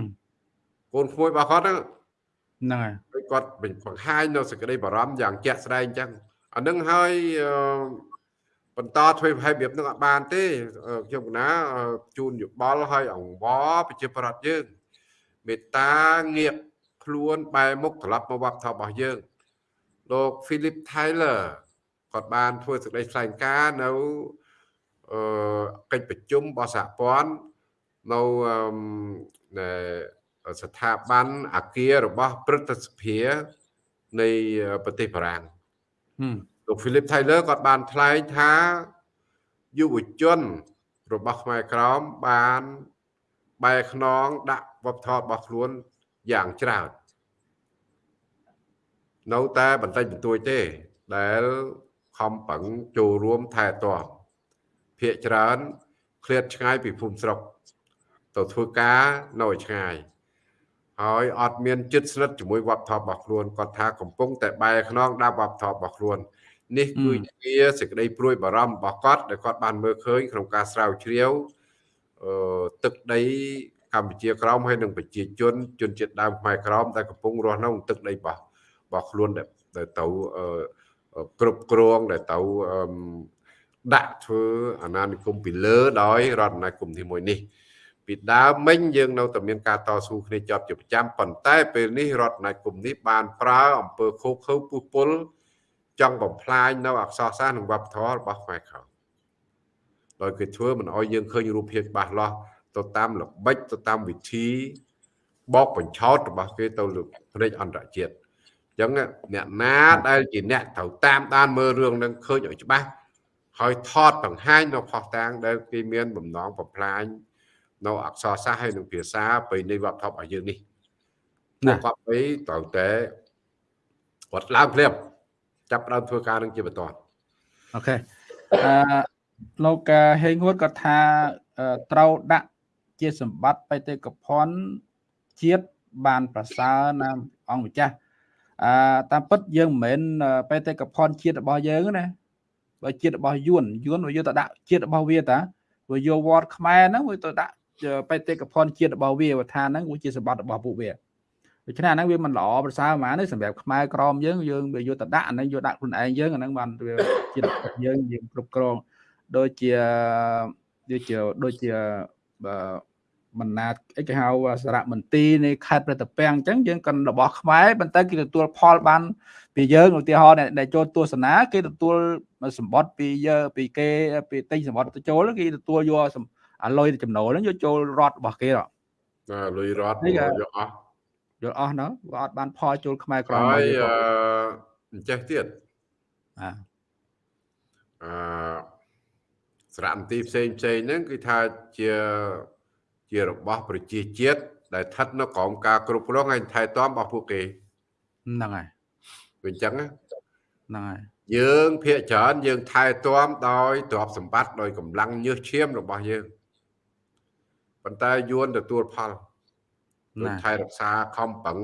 កូនក្មួយរបស់គាត់ហ្នឹងហ្នឹងហើយគាត់បង្ហាញនៅសេចក្តីបារម្ភយ៉ាងជាក់ស្ដែងអញ្ចឹងអានឹងហើយបន្តធ្វើប្រហែលរបៀបនឹងអត់បានទេខ្ញុំកណាជូនយោបល់ឲ្យអង្វរប្រជាប្រដ្ឋយើងមេត្តាងាកខ្លួនបែរមុខត្រឡប់មកវប្បធម៌របស់យើង លោក Philip Tyler គាត់បានធ្វើសេចក្តីថ្លែងការណ៍នៅអឺកិច្ចប្រជុំរបស់សហព័ន្ធនៅអឺស្ថាប័នអាគាររបស់ព្រឹទ្ធសភានៃប្រទេសបារាំងលោក Philip Tyler គាត់បានថ្លែងថាយុវជនរបស់ខ្មែរក្រមបានបែរខ្នងដាក់វប្បធម៌របស់ខ្លួនយ៉ាងច្រើន នៅតែបន្តិចបន្តួចទេ ដែលខំប្រឹងចូលរួមថែទាំភាកច្រើនឃ្លាតឆ្ងាយពីភូមិស្រុកទៅធ្វើការនៅឯឆ្ងាយហើយអត់មានចិត្តស្និទ្ធជាមួយវប្បធម៌របស់ខ្លួនគាត់ថាកំពុងតែបែរខ្នងដាក់វប្បធម៌របស់ខ្លួននេះគឺជាសេចក្តីព្រួយបារម្ភរបស់គាត់ដែលគាត់បានមើលឃើញក្នុងការស្រាវជ្រាវអឺទឹកដីកម្ពុជាក្រោមហើយនិងប្រជាជនជនជាតិដើមខ្មែរក្រោមដែលកំពុងរស់នៅក្នុងទឹកដីរបស់ របស់ខ្លួនដែលទៅគ្រប់គ្រងដែលទៅដាក់ធ្វើអាណានិគមពីលើដោយរដ្ឋអាណានិគមទី1នេះពីដើមមិញយើងនៅតែមានការតស៊ូគ្នាជាប់ជាប្រចាំប៉ុន្តែពេលនេះរដ្ឋអាណានិគមនេះបានប្រើអំពើខូខើពុះពុលចង់បំផ្លាញនៅអក្សរសាស្ត្រនិងវប្បធម៌របស់ខ្មែរក្រោមដោយគេធ្វើមិនអោយយើងឃើញរូបភាពច្បាស់លាស់ទៅតាមល្បិចទៅតាមវិធីបោកបញ្ឆោតរបស់គេទៅលើភ្នែកអន្តរជាតិអញ្ចឹងអ្នកណាដែលជាអ្នកត្រូវតាមដានមើលរឿងនឹងឃើញឲ្យច្បាស់ហើយថតបង្ហាញនៅផុសតាងដែលគេមានបំណងបំផ្លាញនៅអក្សរសាស្ត្រហើយនឹងភាសាប្រពៃណីវប្បធម៌របស់យើងនេះណាគាត់ទៅត្រូវតែគាត់ឡើងភ្លាមចាប់ដើមធ្វើការនឹងជាបន្តអូខេអឺលោកហេងហួតគាត់ថាត្រូវដាក់ជាសម្បត្តិបេតិកភណ្ឌជាតិបានប្រសើរណាអង្គម្ចាស់ អឺតាមពិតយើងមិនមែនបេតិកភណ្ឌជាតិរបស់យើងណាបើជាតិរបស់យួនយួនវាទៅដាក់ជាតិរបស់វាតាវាយកវត្តខ្មែរហ្នឹងវាទៅដាក់បេតិកភណ្ឌជាតិរបស់វាថាហ្នឹងវាជាសម្បត្តិរបស់ពួកវាដូច្នេះអាហ្នឹងវាមិនល្អប្រសើរហ្មងទេសម្រាប់ខ្មែរក្រមយើងយើងវាយកទៅដាក់អាហ្នឹងយកដាក់ខ្លួនឯងយើងអាហ្នឹងបានវាជាតិយើងយើងគ្រប់គ្រងដូចជាដូចជាដូចជាប ណ្ណាអីគេហៅសារមន្ទីរនៃខេត្តប្រតាពាំងអញ្ចឹងយើងក៏របស់ខ្មែរប៉ុន្តែគេទទួលផលបានពីយើងឧទាហរណ៍ដែលចូលទស្សនាគេទទួលសម្បត្តិពីយើងពីគេពីទិញសម្បត្តិទៅចូលគេទទួលយកអាលុយចំណូលហ្នឹងយកចូលរត់របស់គេហ៎ណាលុយរត់យកអស់យកអស់ណោះវាអត់បានផលចូលខ្មែរក្រមហើយអញ្ចេះទៀតអាអឺសារមន្ទីរផ្សេងផ្សេងហ្នឹងគឺថាជា ជារបស់ប្រជាជាតិដែលស្ថិតនៅក្រោមការគ្រប់គ្រងហើយថែទាំរបស់ពួកគេហ្នឹងហើយវាអញ្ចឹងហ្នឹងហើយយើងភាកច្រើនយើងថែទាំដោយទ្រព្យសម្បត្តិដោយកម្លាំងញើសឈាមរបស់យើងប៉ុន្តែយួនទទួលផលដូចថែរក្សាខំប្រឹង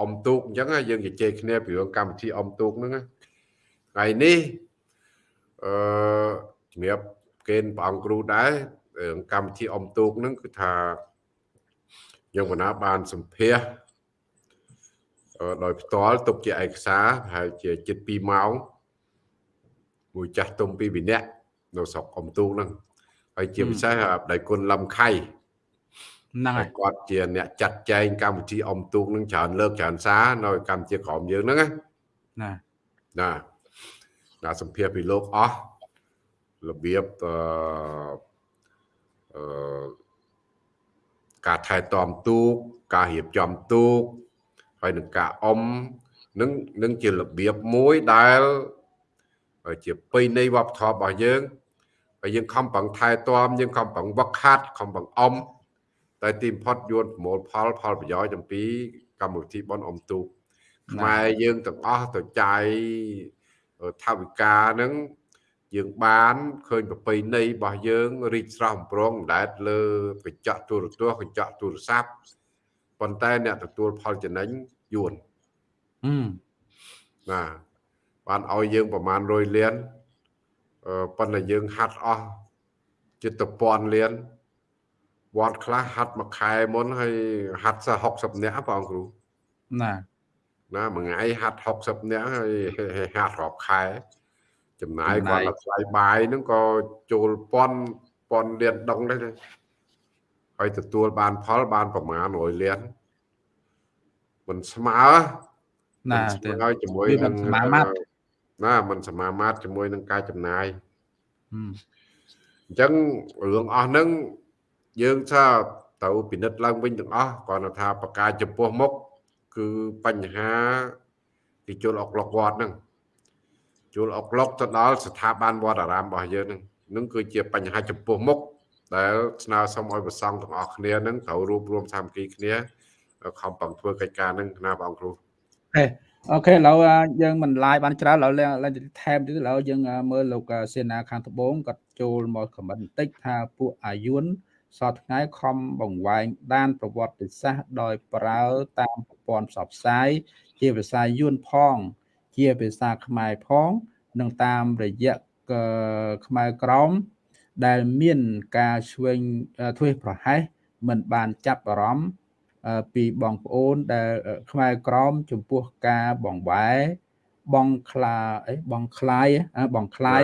អមទូកអញ្ចឹងយើងជជែកគ្នាពីរឿងកម្មវិធីអមទូកហ្នឹងថ្ងៃនេះអឺជំរាបកេនព្រះអង្គគ្រូដែរ កម្មវិធីអមទូកហ្នឹងគឺថាយើងបណ្ណាបានសម្ភាសដោយផ្ទាល់ទុកជាឯកសារប្រហែលជាជិត2ម៉ោងមួយចាស់ទុំពីរនាក់នៅស្រុកអមទូកហ្នឹងហើយជាពិសេសដៃគុណលំខៃហ្នឹងហើយគាត់ជាអ្នកចាត់ចែងកម្មវិធីអមទូកនឹងច្រើនលើកច្រើនសារនៅកម្ពុជាក្រមយើងហ្នឹងណាណាណាសម្ភារពីលោកអស់របៀបអឺអឺ ការថែទាំទូកការរៀបចំទូកហើយនឹងការអមនឹងនឹងជារបៀបមួយដែលជាពេញនៃវប្បធម៌របស់យើងហើយយើងខំប្រឹងថែទាំយើងខំប្រឹងវឹកហាត់ខំប្រឹងអមតែទីបំផុតយួនប្រមូលផលផលប្រយោជន៍អំពីកម្មវិធីបនអមទូកខ្មែរយើងទាំងអស់ទៅចាយថាវិការហ្នឹង យើងបានឃើញប្រពៃណីរបស់យើងរីកស្រស់បំព្រងដែតលើកញ្ចក់ទូរទស្សន៍កញ្ចក់ទូរស័ព្ទប៉ុន្តែអ្នកទទួលផលចំណេញយួនហឹមណាបានឲ្យយើងប្រមាណ100លានអឺប៉ុន្តែយើងហាត់អស់ជិតទៅពាន់លានវត្តខ្លះហាត់មួយខែមុនហើយហាត់សោះ60នាក់បងគ្រូណាណាមួយថ្ងៃហាត់60នាក់ហើយហាត់រាប់ខែ ចំណាយគាត់ដល់ថ្លៃបាយហ្នឹងក៏ចូលប៉ុនប៉ុនលានដងដែរហើយទទួលបានផលបានប្រមាណ100លានមិនស្មើណាមិនស្ទេមើជាមួយវាមិននឹងសមាមាត្រណាមិនសមាមាត្រជាមួយនឹងការចំណាយហឹមអញ្ចឹងរឿងអស់ហ្នឹងយើងថាទៅពិនិត្យឡើងវិញទាំងអស់គ្រាន់តែថាបកាចំពោះមុខគឺបញ្ហាទីជលអុកឡុកវត្តហ្នឹង ជួលអុកឡុកទៅដល់ស្ថាប័នវត្តអារាមរបស់យើងនឹងនឹងគឺជាបញ្ហាចំពោះមុខដែលស្នើសុំឲ្យប្រសង់ទាំងអស់គ្នានឹងត្រូវរួមរួមសាមគ្គីគ្នាខំបង្ធ្វើកិច្ចការនឹងណាបងគ្រូអេអូខេឥឡូវយើងមិនឡាយបានច្រើនឥឡូវឡើងថែមទៀតឥឡូវយើងមើលលោកសេនាខាងត្បូងគាត់ចូលមកខមមិនបន្តិចថាពួកអាយុនសតថ្ងៃខំបង្វែងដានប្រវត្តិសាស្ត្រដោយប្រើតាមប្រព័ន្ធផ្សព្វផ្សាយជាភាសាយួនផង ជាភាសាខ្មែរផង និងតាមរយៈកខ្មែរក្រមដែលមានការឆ្វេងអឺធ្វេសប្រហែសមិនបានចាប់អារម្មណ៍អឺពីបងប្អូនដែលអឺខ្មែរក្រមចំពោះការបងវ៉ែបងខ្លាអីបងខ្លាយអឺបងខ្លាយ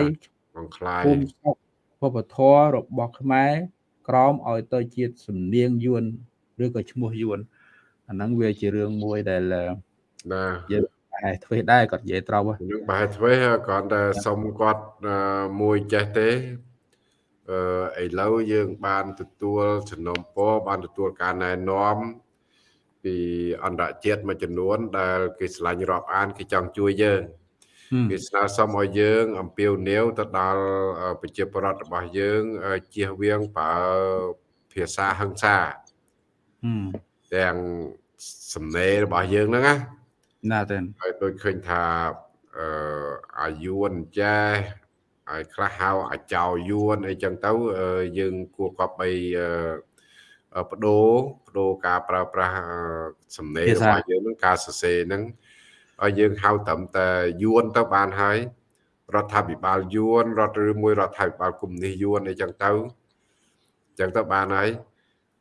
បងខ្លាយភូមិស្រុកវប្បធម៌របស់ខ្មែរក្រមឲ្យទៅជាសំនៀងយួនឬក៏ឈ្មោះយួនអាហ្នឹងវាជារឿងមួយដែលអឺណាយើង តែធ្វេសដែរគាត់និយាយត្រូវហ៎នឹងបែរធ្វើគ្រាន់តែសុំគាត់អឺមួយចេះទេអឺឥឡូវយើងបានទទួលចំណុំពរបានទទួលការណែនាំពីអន្តរជាតិមួយចំនួន ដែលគេឆ្លាញ់រាប់អានគេចង់ជួយយើងហឹមគេស្នើសុំឲ្យយើង អំពាវនាវទៅដល់អឺប្រជាពលរដ្ឋរបស់យើងអឺជៀសវាងប្រើភាសាហិង្សាហឹមទាំងសំណេររបស់យើងហ្នឹងណា ណាទេហើយដូចឃើញថាអឺអាយួនចេះហើយខ្លះហៅអាចោយួនអីចឹងទៅអឺយើងគួរកប់បីអឺអឺបដូរបដូរការប្រើប្រាស់អឺសំណេររបស់យើងហ្នឹងការសរសេរហ្នឹងឲ្យយើងហៅត្រឹមតែយួនទៅបានហើយរដ្ឋាភិបាលយួនរដ្ឋឬមួយរដ្ឋាភិបាលកុម្មុយនីសយួនអីចឹងទៅចឹងទៅបានហើយ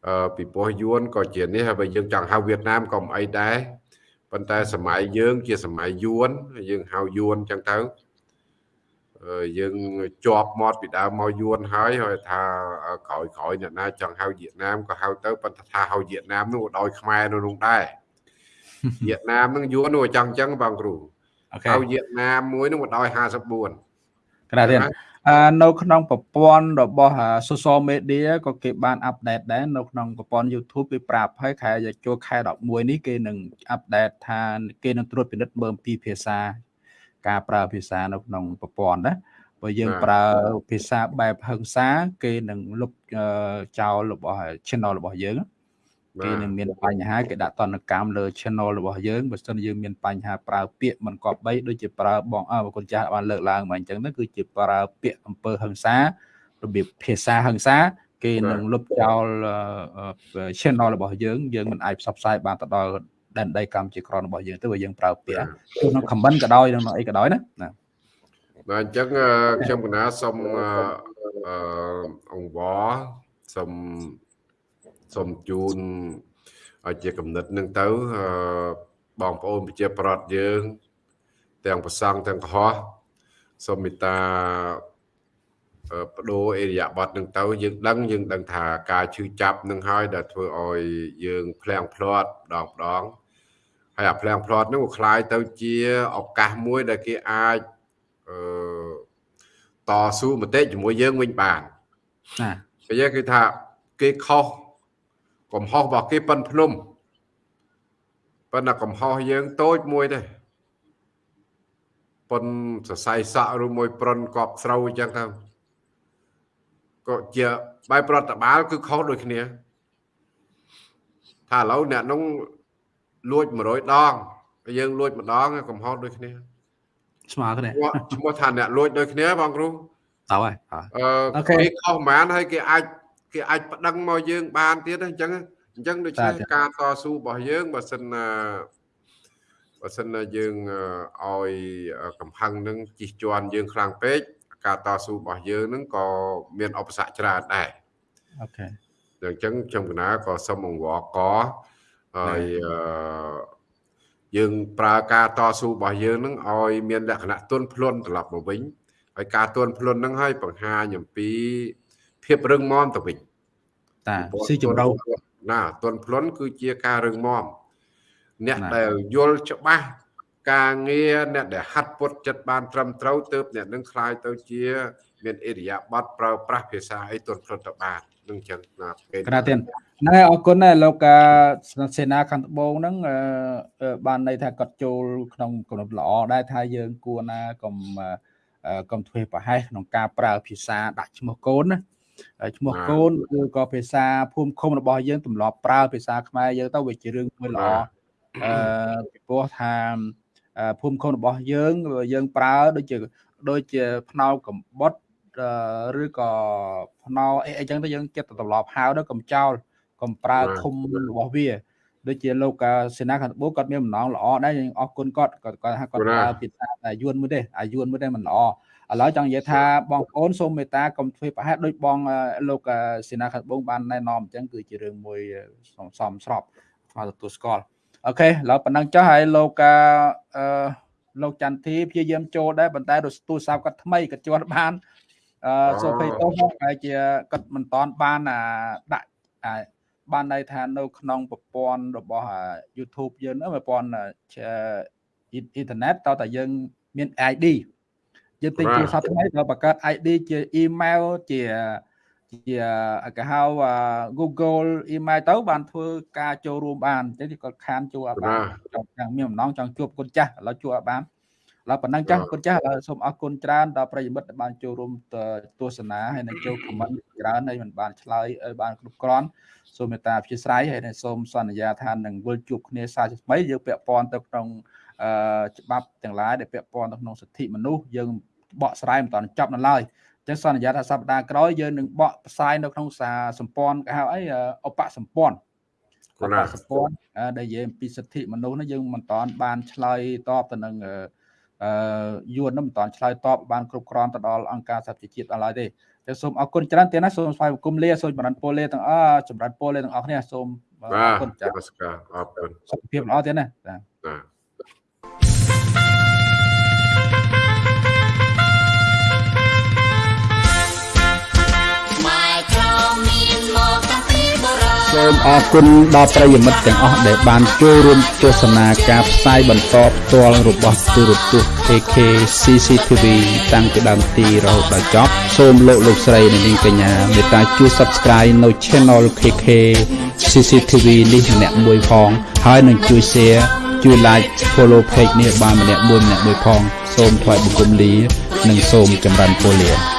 អឺពីព្រោះយួនក៏ជានេះហើយបើយើងចង់ហៅវៀតណាមក៏មិនអីដែរ ប៉ុន្តែសម័យយើង ជាសម័យយួនយើងហៅយួនចឹងទៅអឺយើងជាប់មាត់ពីដើមមកយួនហើយហើយថាក្រោយក្រោយអ្នកណាចង់ហៅវៀតណាមក៏ហៅទៅប៉ុន្តែថាហៅវៀតណាមនោះក៏ដោយខ្មែរនៅនោះដែរវៀតណាមនឹងយួននោះចង់ចឹងបងគ្រូអូខេហៅវៀតណាមមួយនោះក៏ដោយ54ក្រាទៀតអឺ នៅក្នុងប្រព័ន្ធរបស់អា social media ក៏គេបានអាប់ដេតដែរនៅក្នុងប្រព័ន្ធ YouTube គេប្រាប់ហើយខែចូលខែ11នេះគេនឹងអាប់ដេតថាគេនឹងត្រួតពិនិត្យមើលពីភាសា ការប្រើភាសានៅក្នុងប្រព័ន្ធណាបើយើងប្រើភាសាបែបហឹង្សា គេនឹងលុបអឺចោលរបស់ channel របស់យើង គេនឹងមានបញ្ហាគេដាក់តនកម្មលើ channel របស់យើងបើសិនយើងមានបញ្ហាប្រើពាក្យមិនគប្បីដូចជាប្រើបងអើប្រគុណចាស់បានលើកឡើងមកអញ្ចឹងទៅគឺជាប្រើពាក្យអំពើហិង្សារបៀបភាសាហិង្សា គេនឹងលុបចោលអឺ channel របស់យើងយើងមិនអាចផ្សព្វផ្សាយបានទៅដល់ដែនដីកម្ពុជាក្រនរបស់យើងទៅបើយើងប្រើពាក្យក្នុង comment ក៏ដោយក្នុងអីក៏ដោយណាណាបាទអញ្ចឹងអឺខ្ញុំកណាសូមអឺអឺអង្គវសូម សូមជូនឲ្យជាកំណត់នឹងទៅអឺបងប្អូនប្រជាប្រដ្ឋយើង ទាំងប្រសង់ទាំងកុហកសូមមេត្តាអឺបដូរអេរិយាប័តនឹងទៅយើងដឹងយើងដឹងថាការឈឺចាប់នឹងហើយដែលធ្វើឲ្យយើងភ្លាំងភ្លាត់ម្ដងម្ដងហើយអាភ្លាំងភ្លាត់នោះคล้ายទៅជាឱកាសមួយដែលគេអាច អឺតស៊ូមតិជាមួយយើងវិញបាន ណា គេនិយាយគឺថាគេខុស កំហុសរបស់គេប៉ិនភ្នំប៉ុន្តែកំហុសយើងតូចមួយទេប៉ុនសរសៃសក់ឬមួយប្រុនកប់ស្រូវអញ្ចឹងទៅក៏ជាបែបប្រតិបាលគឺខុសដូចគ្នាថាឥឡូវអ្នកនោះលួច100ដងហើយយើងលួចម្ដងកំហុសដូចគ្នាស្មើគ្នាឈ្មោះឈ្មោះថាអ្នកលួចដូចគ្នាបងគ្រូតើហើយអ่าអអូឺខេគេខុសប្រហែលហើយគេអាច គេអាចប្តឹងមកយើង បានទៀតអញ្ចឹងអញ្ចឹងដូច្នេះបាទការតស៊ូរបស់យើងបើសិនណាបើសិនណាយើងអឺឲ្យកំហឹងនឹងជិះជាន់យើងខ្លាំងពេកការតស៊ូរបស់យើងនឹងក៏មានឧបសគ្គច្រើនដែរអូខេអញ្ចឹងខ្ញុំកណាក៏សូមអង្វរកហើយអឺយើងប្រើការតស៊ូរបស់យើងនឹងឲ្យមានលក្ខណៈទន់ភ្លន់ត្រឡប់មកវិញហើយការទន់ភ្លន់នឹងឲ្យបង្ហាញអំពីភាពរឹងមាំទៅវិញ តាស៊ីចម្រៅណាទន់ភ្លន់គឺជាការរឹងមាំអ្នកណាដែលយល់ច្បាស់ការងារអ្នកដែលហាត់ពុតចិត្តបានត្រឹមត្រូវទើបអ្នកនឹងខ្លាយទៅជា មានអិរិយាបថប្រើប្រាស់ភាសាអីទន់ភ្លត់ទៅបាននឹងចឹងណាគេក្រាទៀនណែអរគុណដែរលោកសេនាខាងត្បូងហ្នឹងបានន័យថាគាត់ចូលក្នុងកំណត់ល្អដែរថាយើងគួរណាកុំកុំធ្វើប្រហែសក្នុងការប្រើភាសាដាក់ឈ្មោះកូនណា ឈ្មោះកូនគឺក៏ភាសាភូមិឃុំរបស់យើងទម្លាប់ប្រើភាសាខ្មែរយើងទៅវាជារឿងមួយល្អអឺពីព្រោះថាភូមិឃុំរបស់យើងយើងប្រើដូចជាដូចជាផ្នោកំបុតឬក៏ផ្នោអីអីចឹងទៅយើងចិត្តទម្លាប់ហៅទៅកំចោលកំប្រើឃុំរបស់វាដូចជាលោកសេនាខាងត្បូងគាត់មានបំណងល្អដែរយើងអរគុណគាត់គាត់គាត់ថាគាត់ប្រើភាសាអាយួនមួយទេអាយួនមួយទេមិនល្អ ឥឡូវចង់និយាយថាបងប្អូនសូមមេត្តាកុំធ្វើប្រហែលដូចបងលោកសេនាខាងត្បូងបានណែនាំអញ្ចឹងគឺជារឿងមួយសមស្របស្មើទទួលស្គាល់អូខេឥឡូវប៉ុណ្ណឹងចុះហើយលោកអឺលោកចន្ទធីព្យាយាមចូលដែរប៉ុន្តែទូរស័ព្ទគាត់ថ្មីគាត់ជាប់បានអឺសូភ័យទោសហើយជាគាត់មិនតាន់បានអាដាក់បានន័យថានៅក្នុងប្រព័ន្ធរបស់ YouTube យើងប្រព័ន្ធអ៊ីនធឺណិតតើតែយើងមាន ID យើងទិញទូរស័ព្ទថ្មីក៏បង្កើត ID ជា email ជាជាគេហៅ Google email ទៅបានធ្វើការចូលរួមបានអញ្ចឹងគាត់ខានជួបអត់បានចង់មានបំណងចង់ជួបគុណចាស់ឥឡូវជួបអត់បានឡើយប៉ុណ្ណឹងចាស់គុណចាស់ឥឡូវសូមអរគុណច្រើនដល់ប្រិយមិត្តដែលបានចូលរួមទស្សនាហើយនឹងចូល comment ច្រើនហើយមិនបានឆ្លើយបានគ្រប់គ្រាន់សូមមេត្តាអធិស្ឋានហើយនឹងសូមសន្យាថានឹងវិលជួបគ្នាសាជាថ្មីយើងពាក់ព័ន្ធទៅក្នុងអឺ ច្បាប់ទាំងឡាយដែលពាក់ព័ន្ធទៅក្នុងសិទ្ធិមនុស្សយើងបកស្រាយមិនតាន់ចប់នៅឡើយចឹងសន្យាថាសប្តាហ៍ក្រោយយើងនឹងបកផ្សាយនៅក្នុងសារសម្ព័ន្ធគេហៅអីឧបសម្ព័ន្ធឧបសម្ព័ន្ធដែលនិយាយអំពីសិទ្ធិមនុស្សនោះយើងមិនតាន់បានឆ្លើយតបទៅនឹងអឺយួននោះមិនតាន់ឆ្លើយតបបានគ្រប់គ្រាន់ទៅដល់អង្គការសហប្រជាជាតិដល់ឡើយទេតែសូមអរគុណច្រើនទៀតណាសូមស្វែងបង្គំលាសូមចម្រើនពរលាទាំងអស់ចម្រើនពរលាទាំងអស់គ្នាសូមអរគុណចា៎អរគុណសុខភាពល្អទៀតណាចា សូមអរគុណដល់ប្រិយមិត្តទាំងអស់ដែលបានចូលរួមទស្សនាការផ្សាយបន្តផ្ទាល់របស់ទូរទស្សន៍ KK CCTV តាំងពីដើមទីរហូតដល់ចប់សូមលោកលោកស្រីនិងនាងកញ្ញាមេត្តាជួយ Subscribe នៅ Channel KK CCTV នេះម្នាក់មួយផង ហើយនឹងជួយ Share ជួយ Like Follow Page នេះបានម្នាក់មួយម្នាក់មួយផង សូមថ្លែងបង្គំលា និងសូមចម្រើនពរលា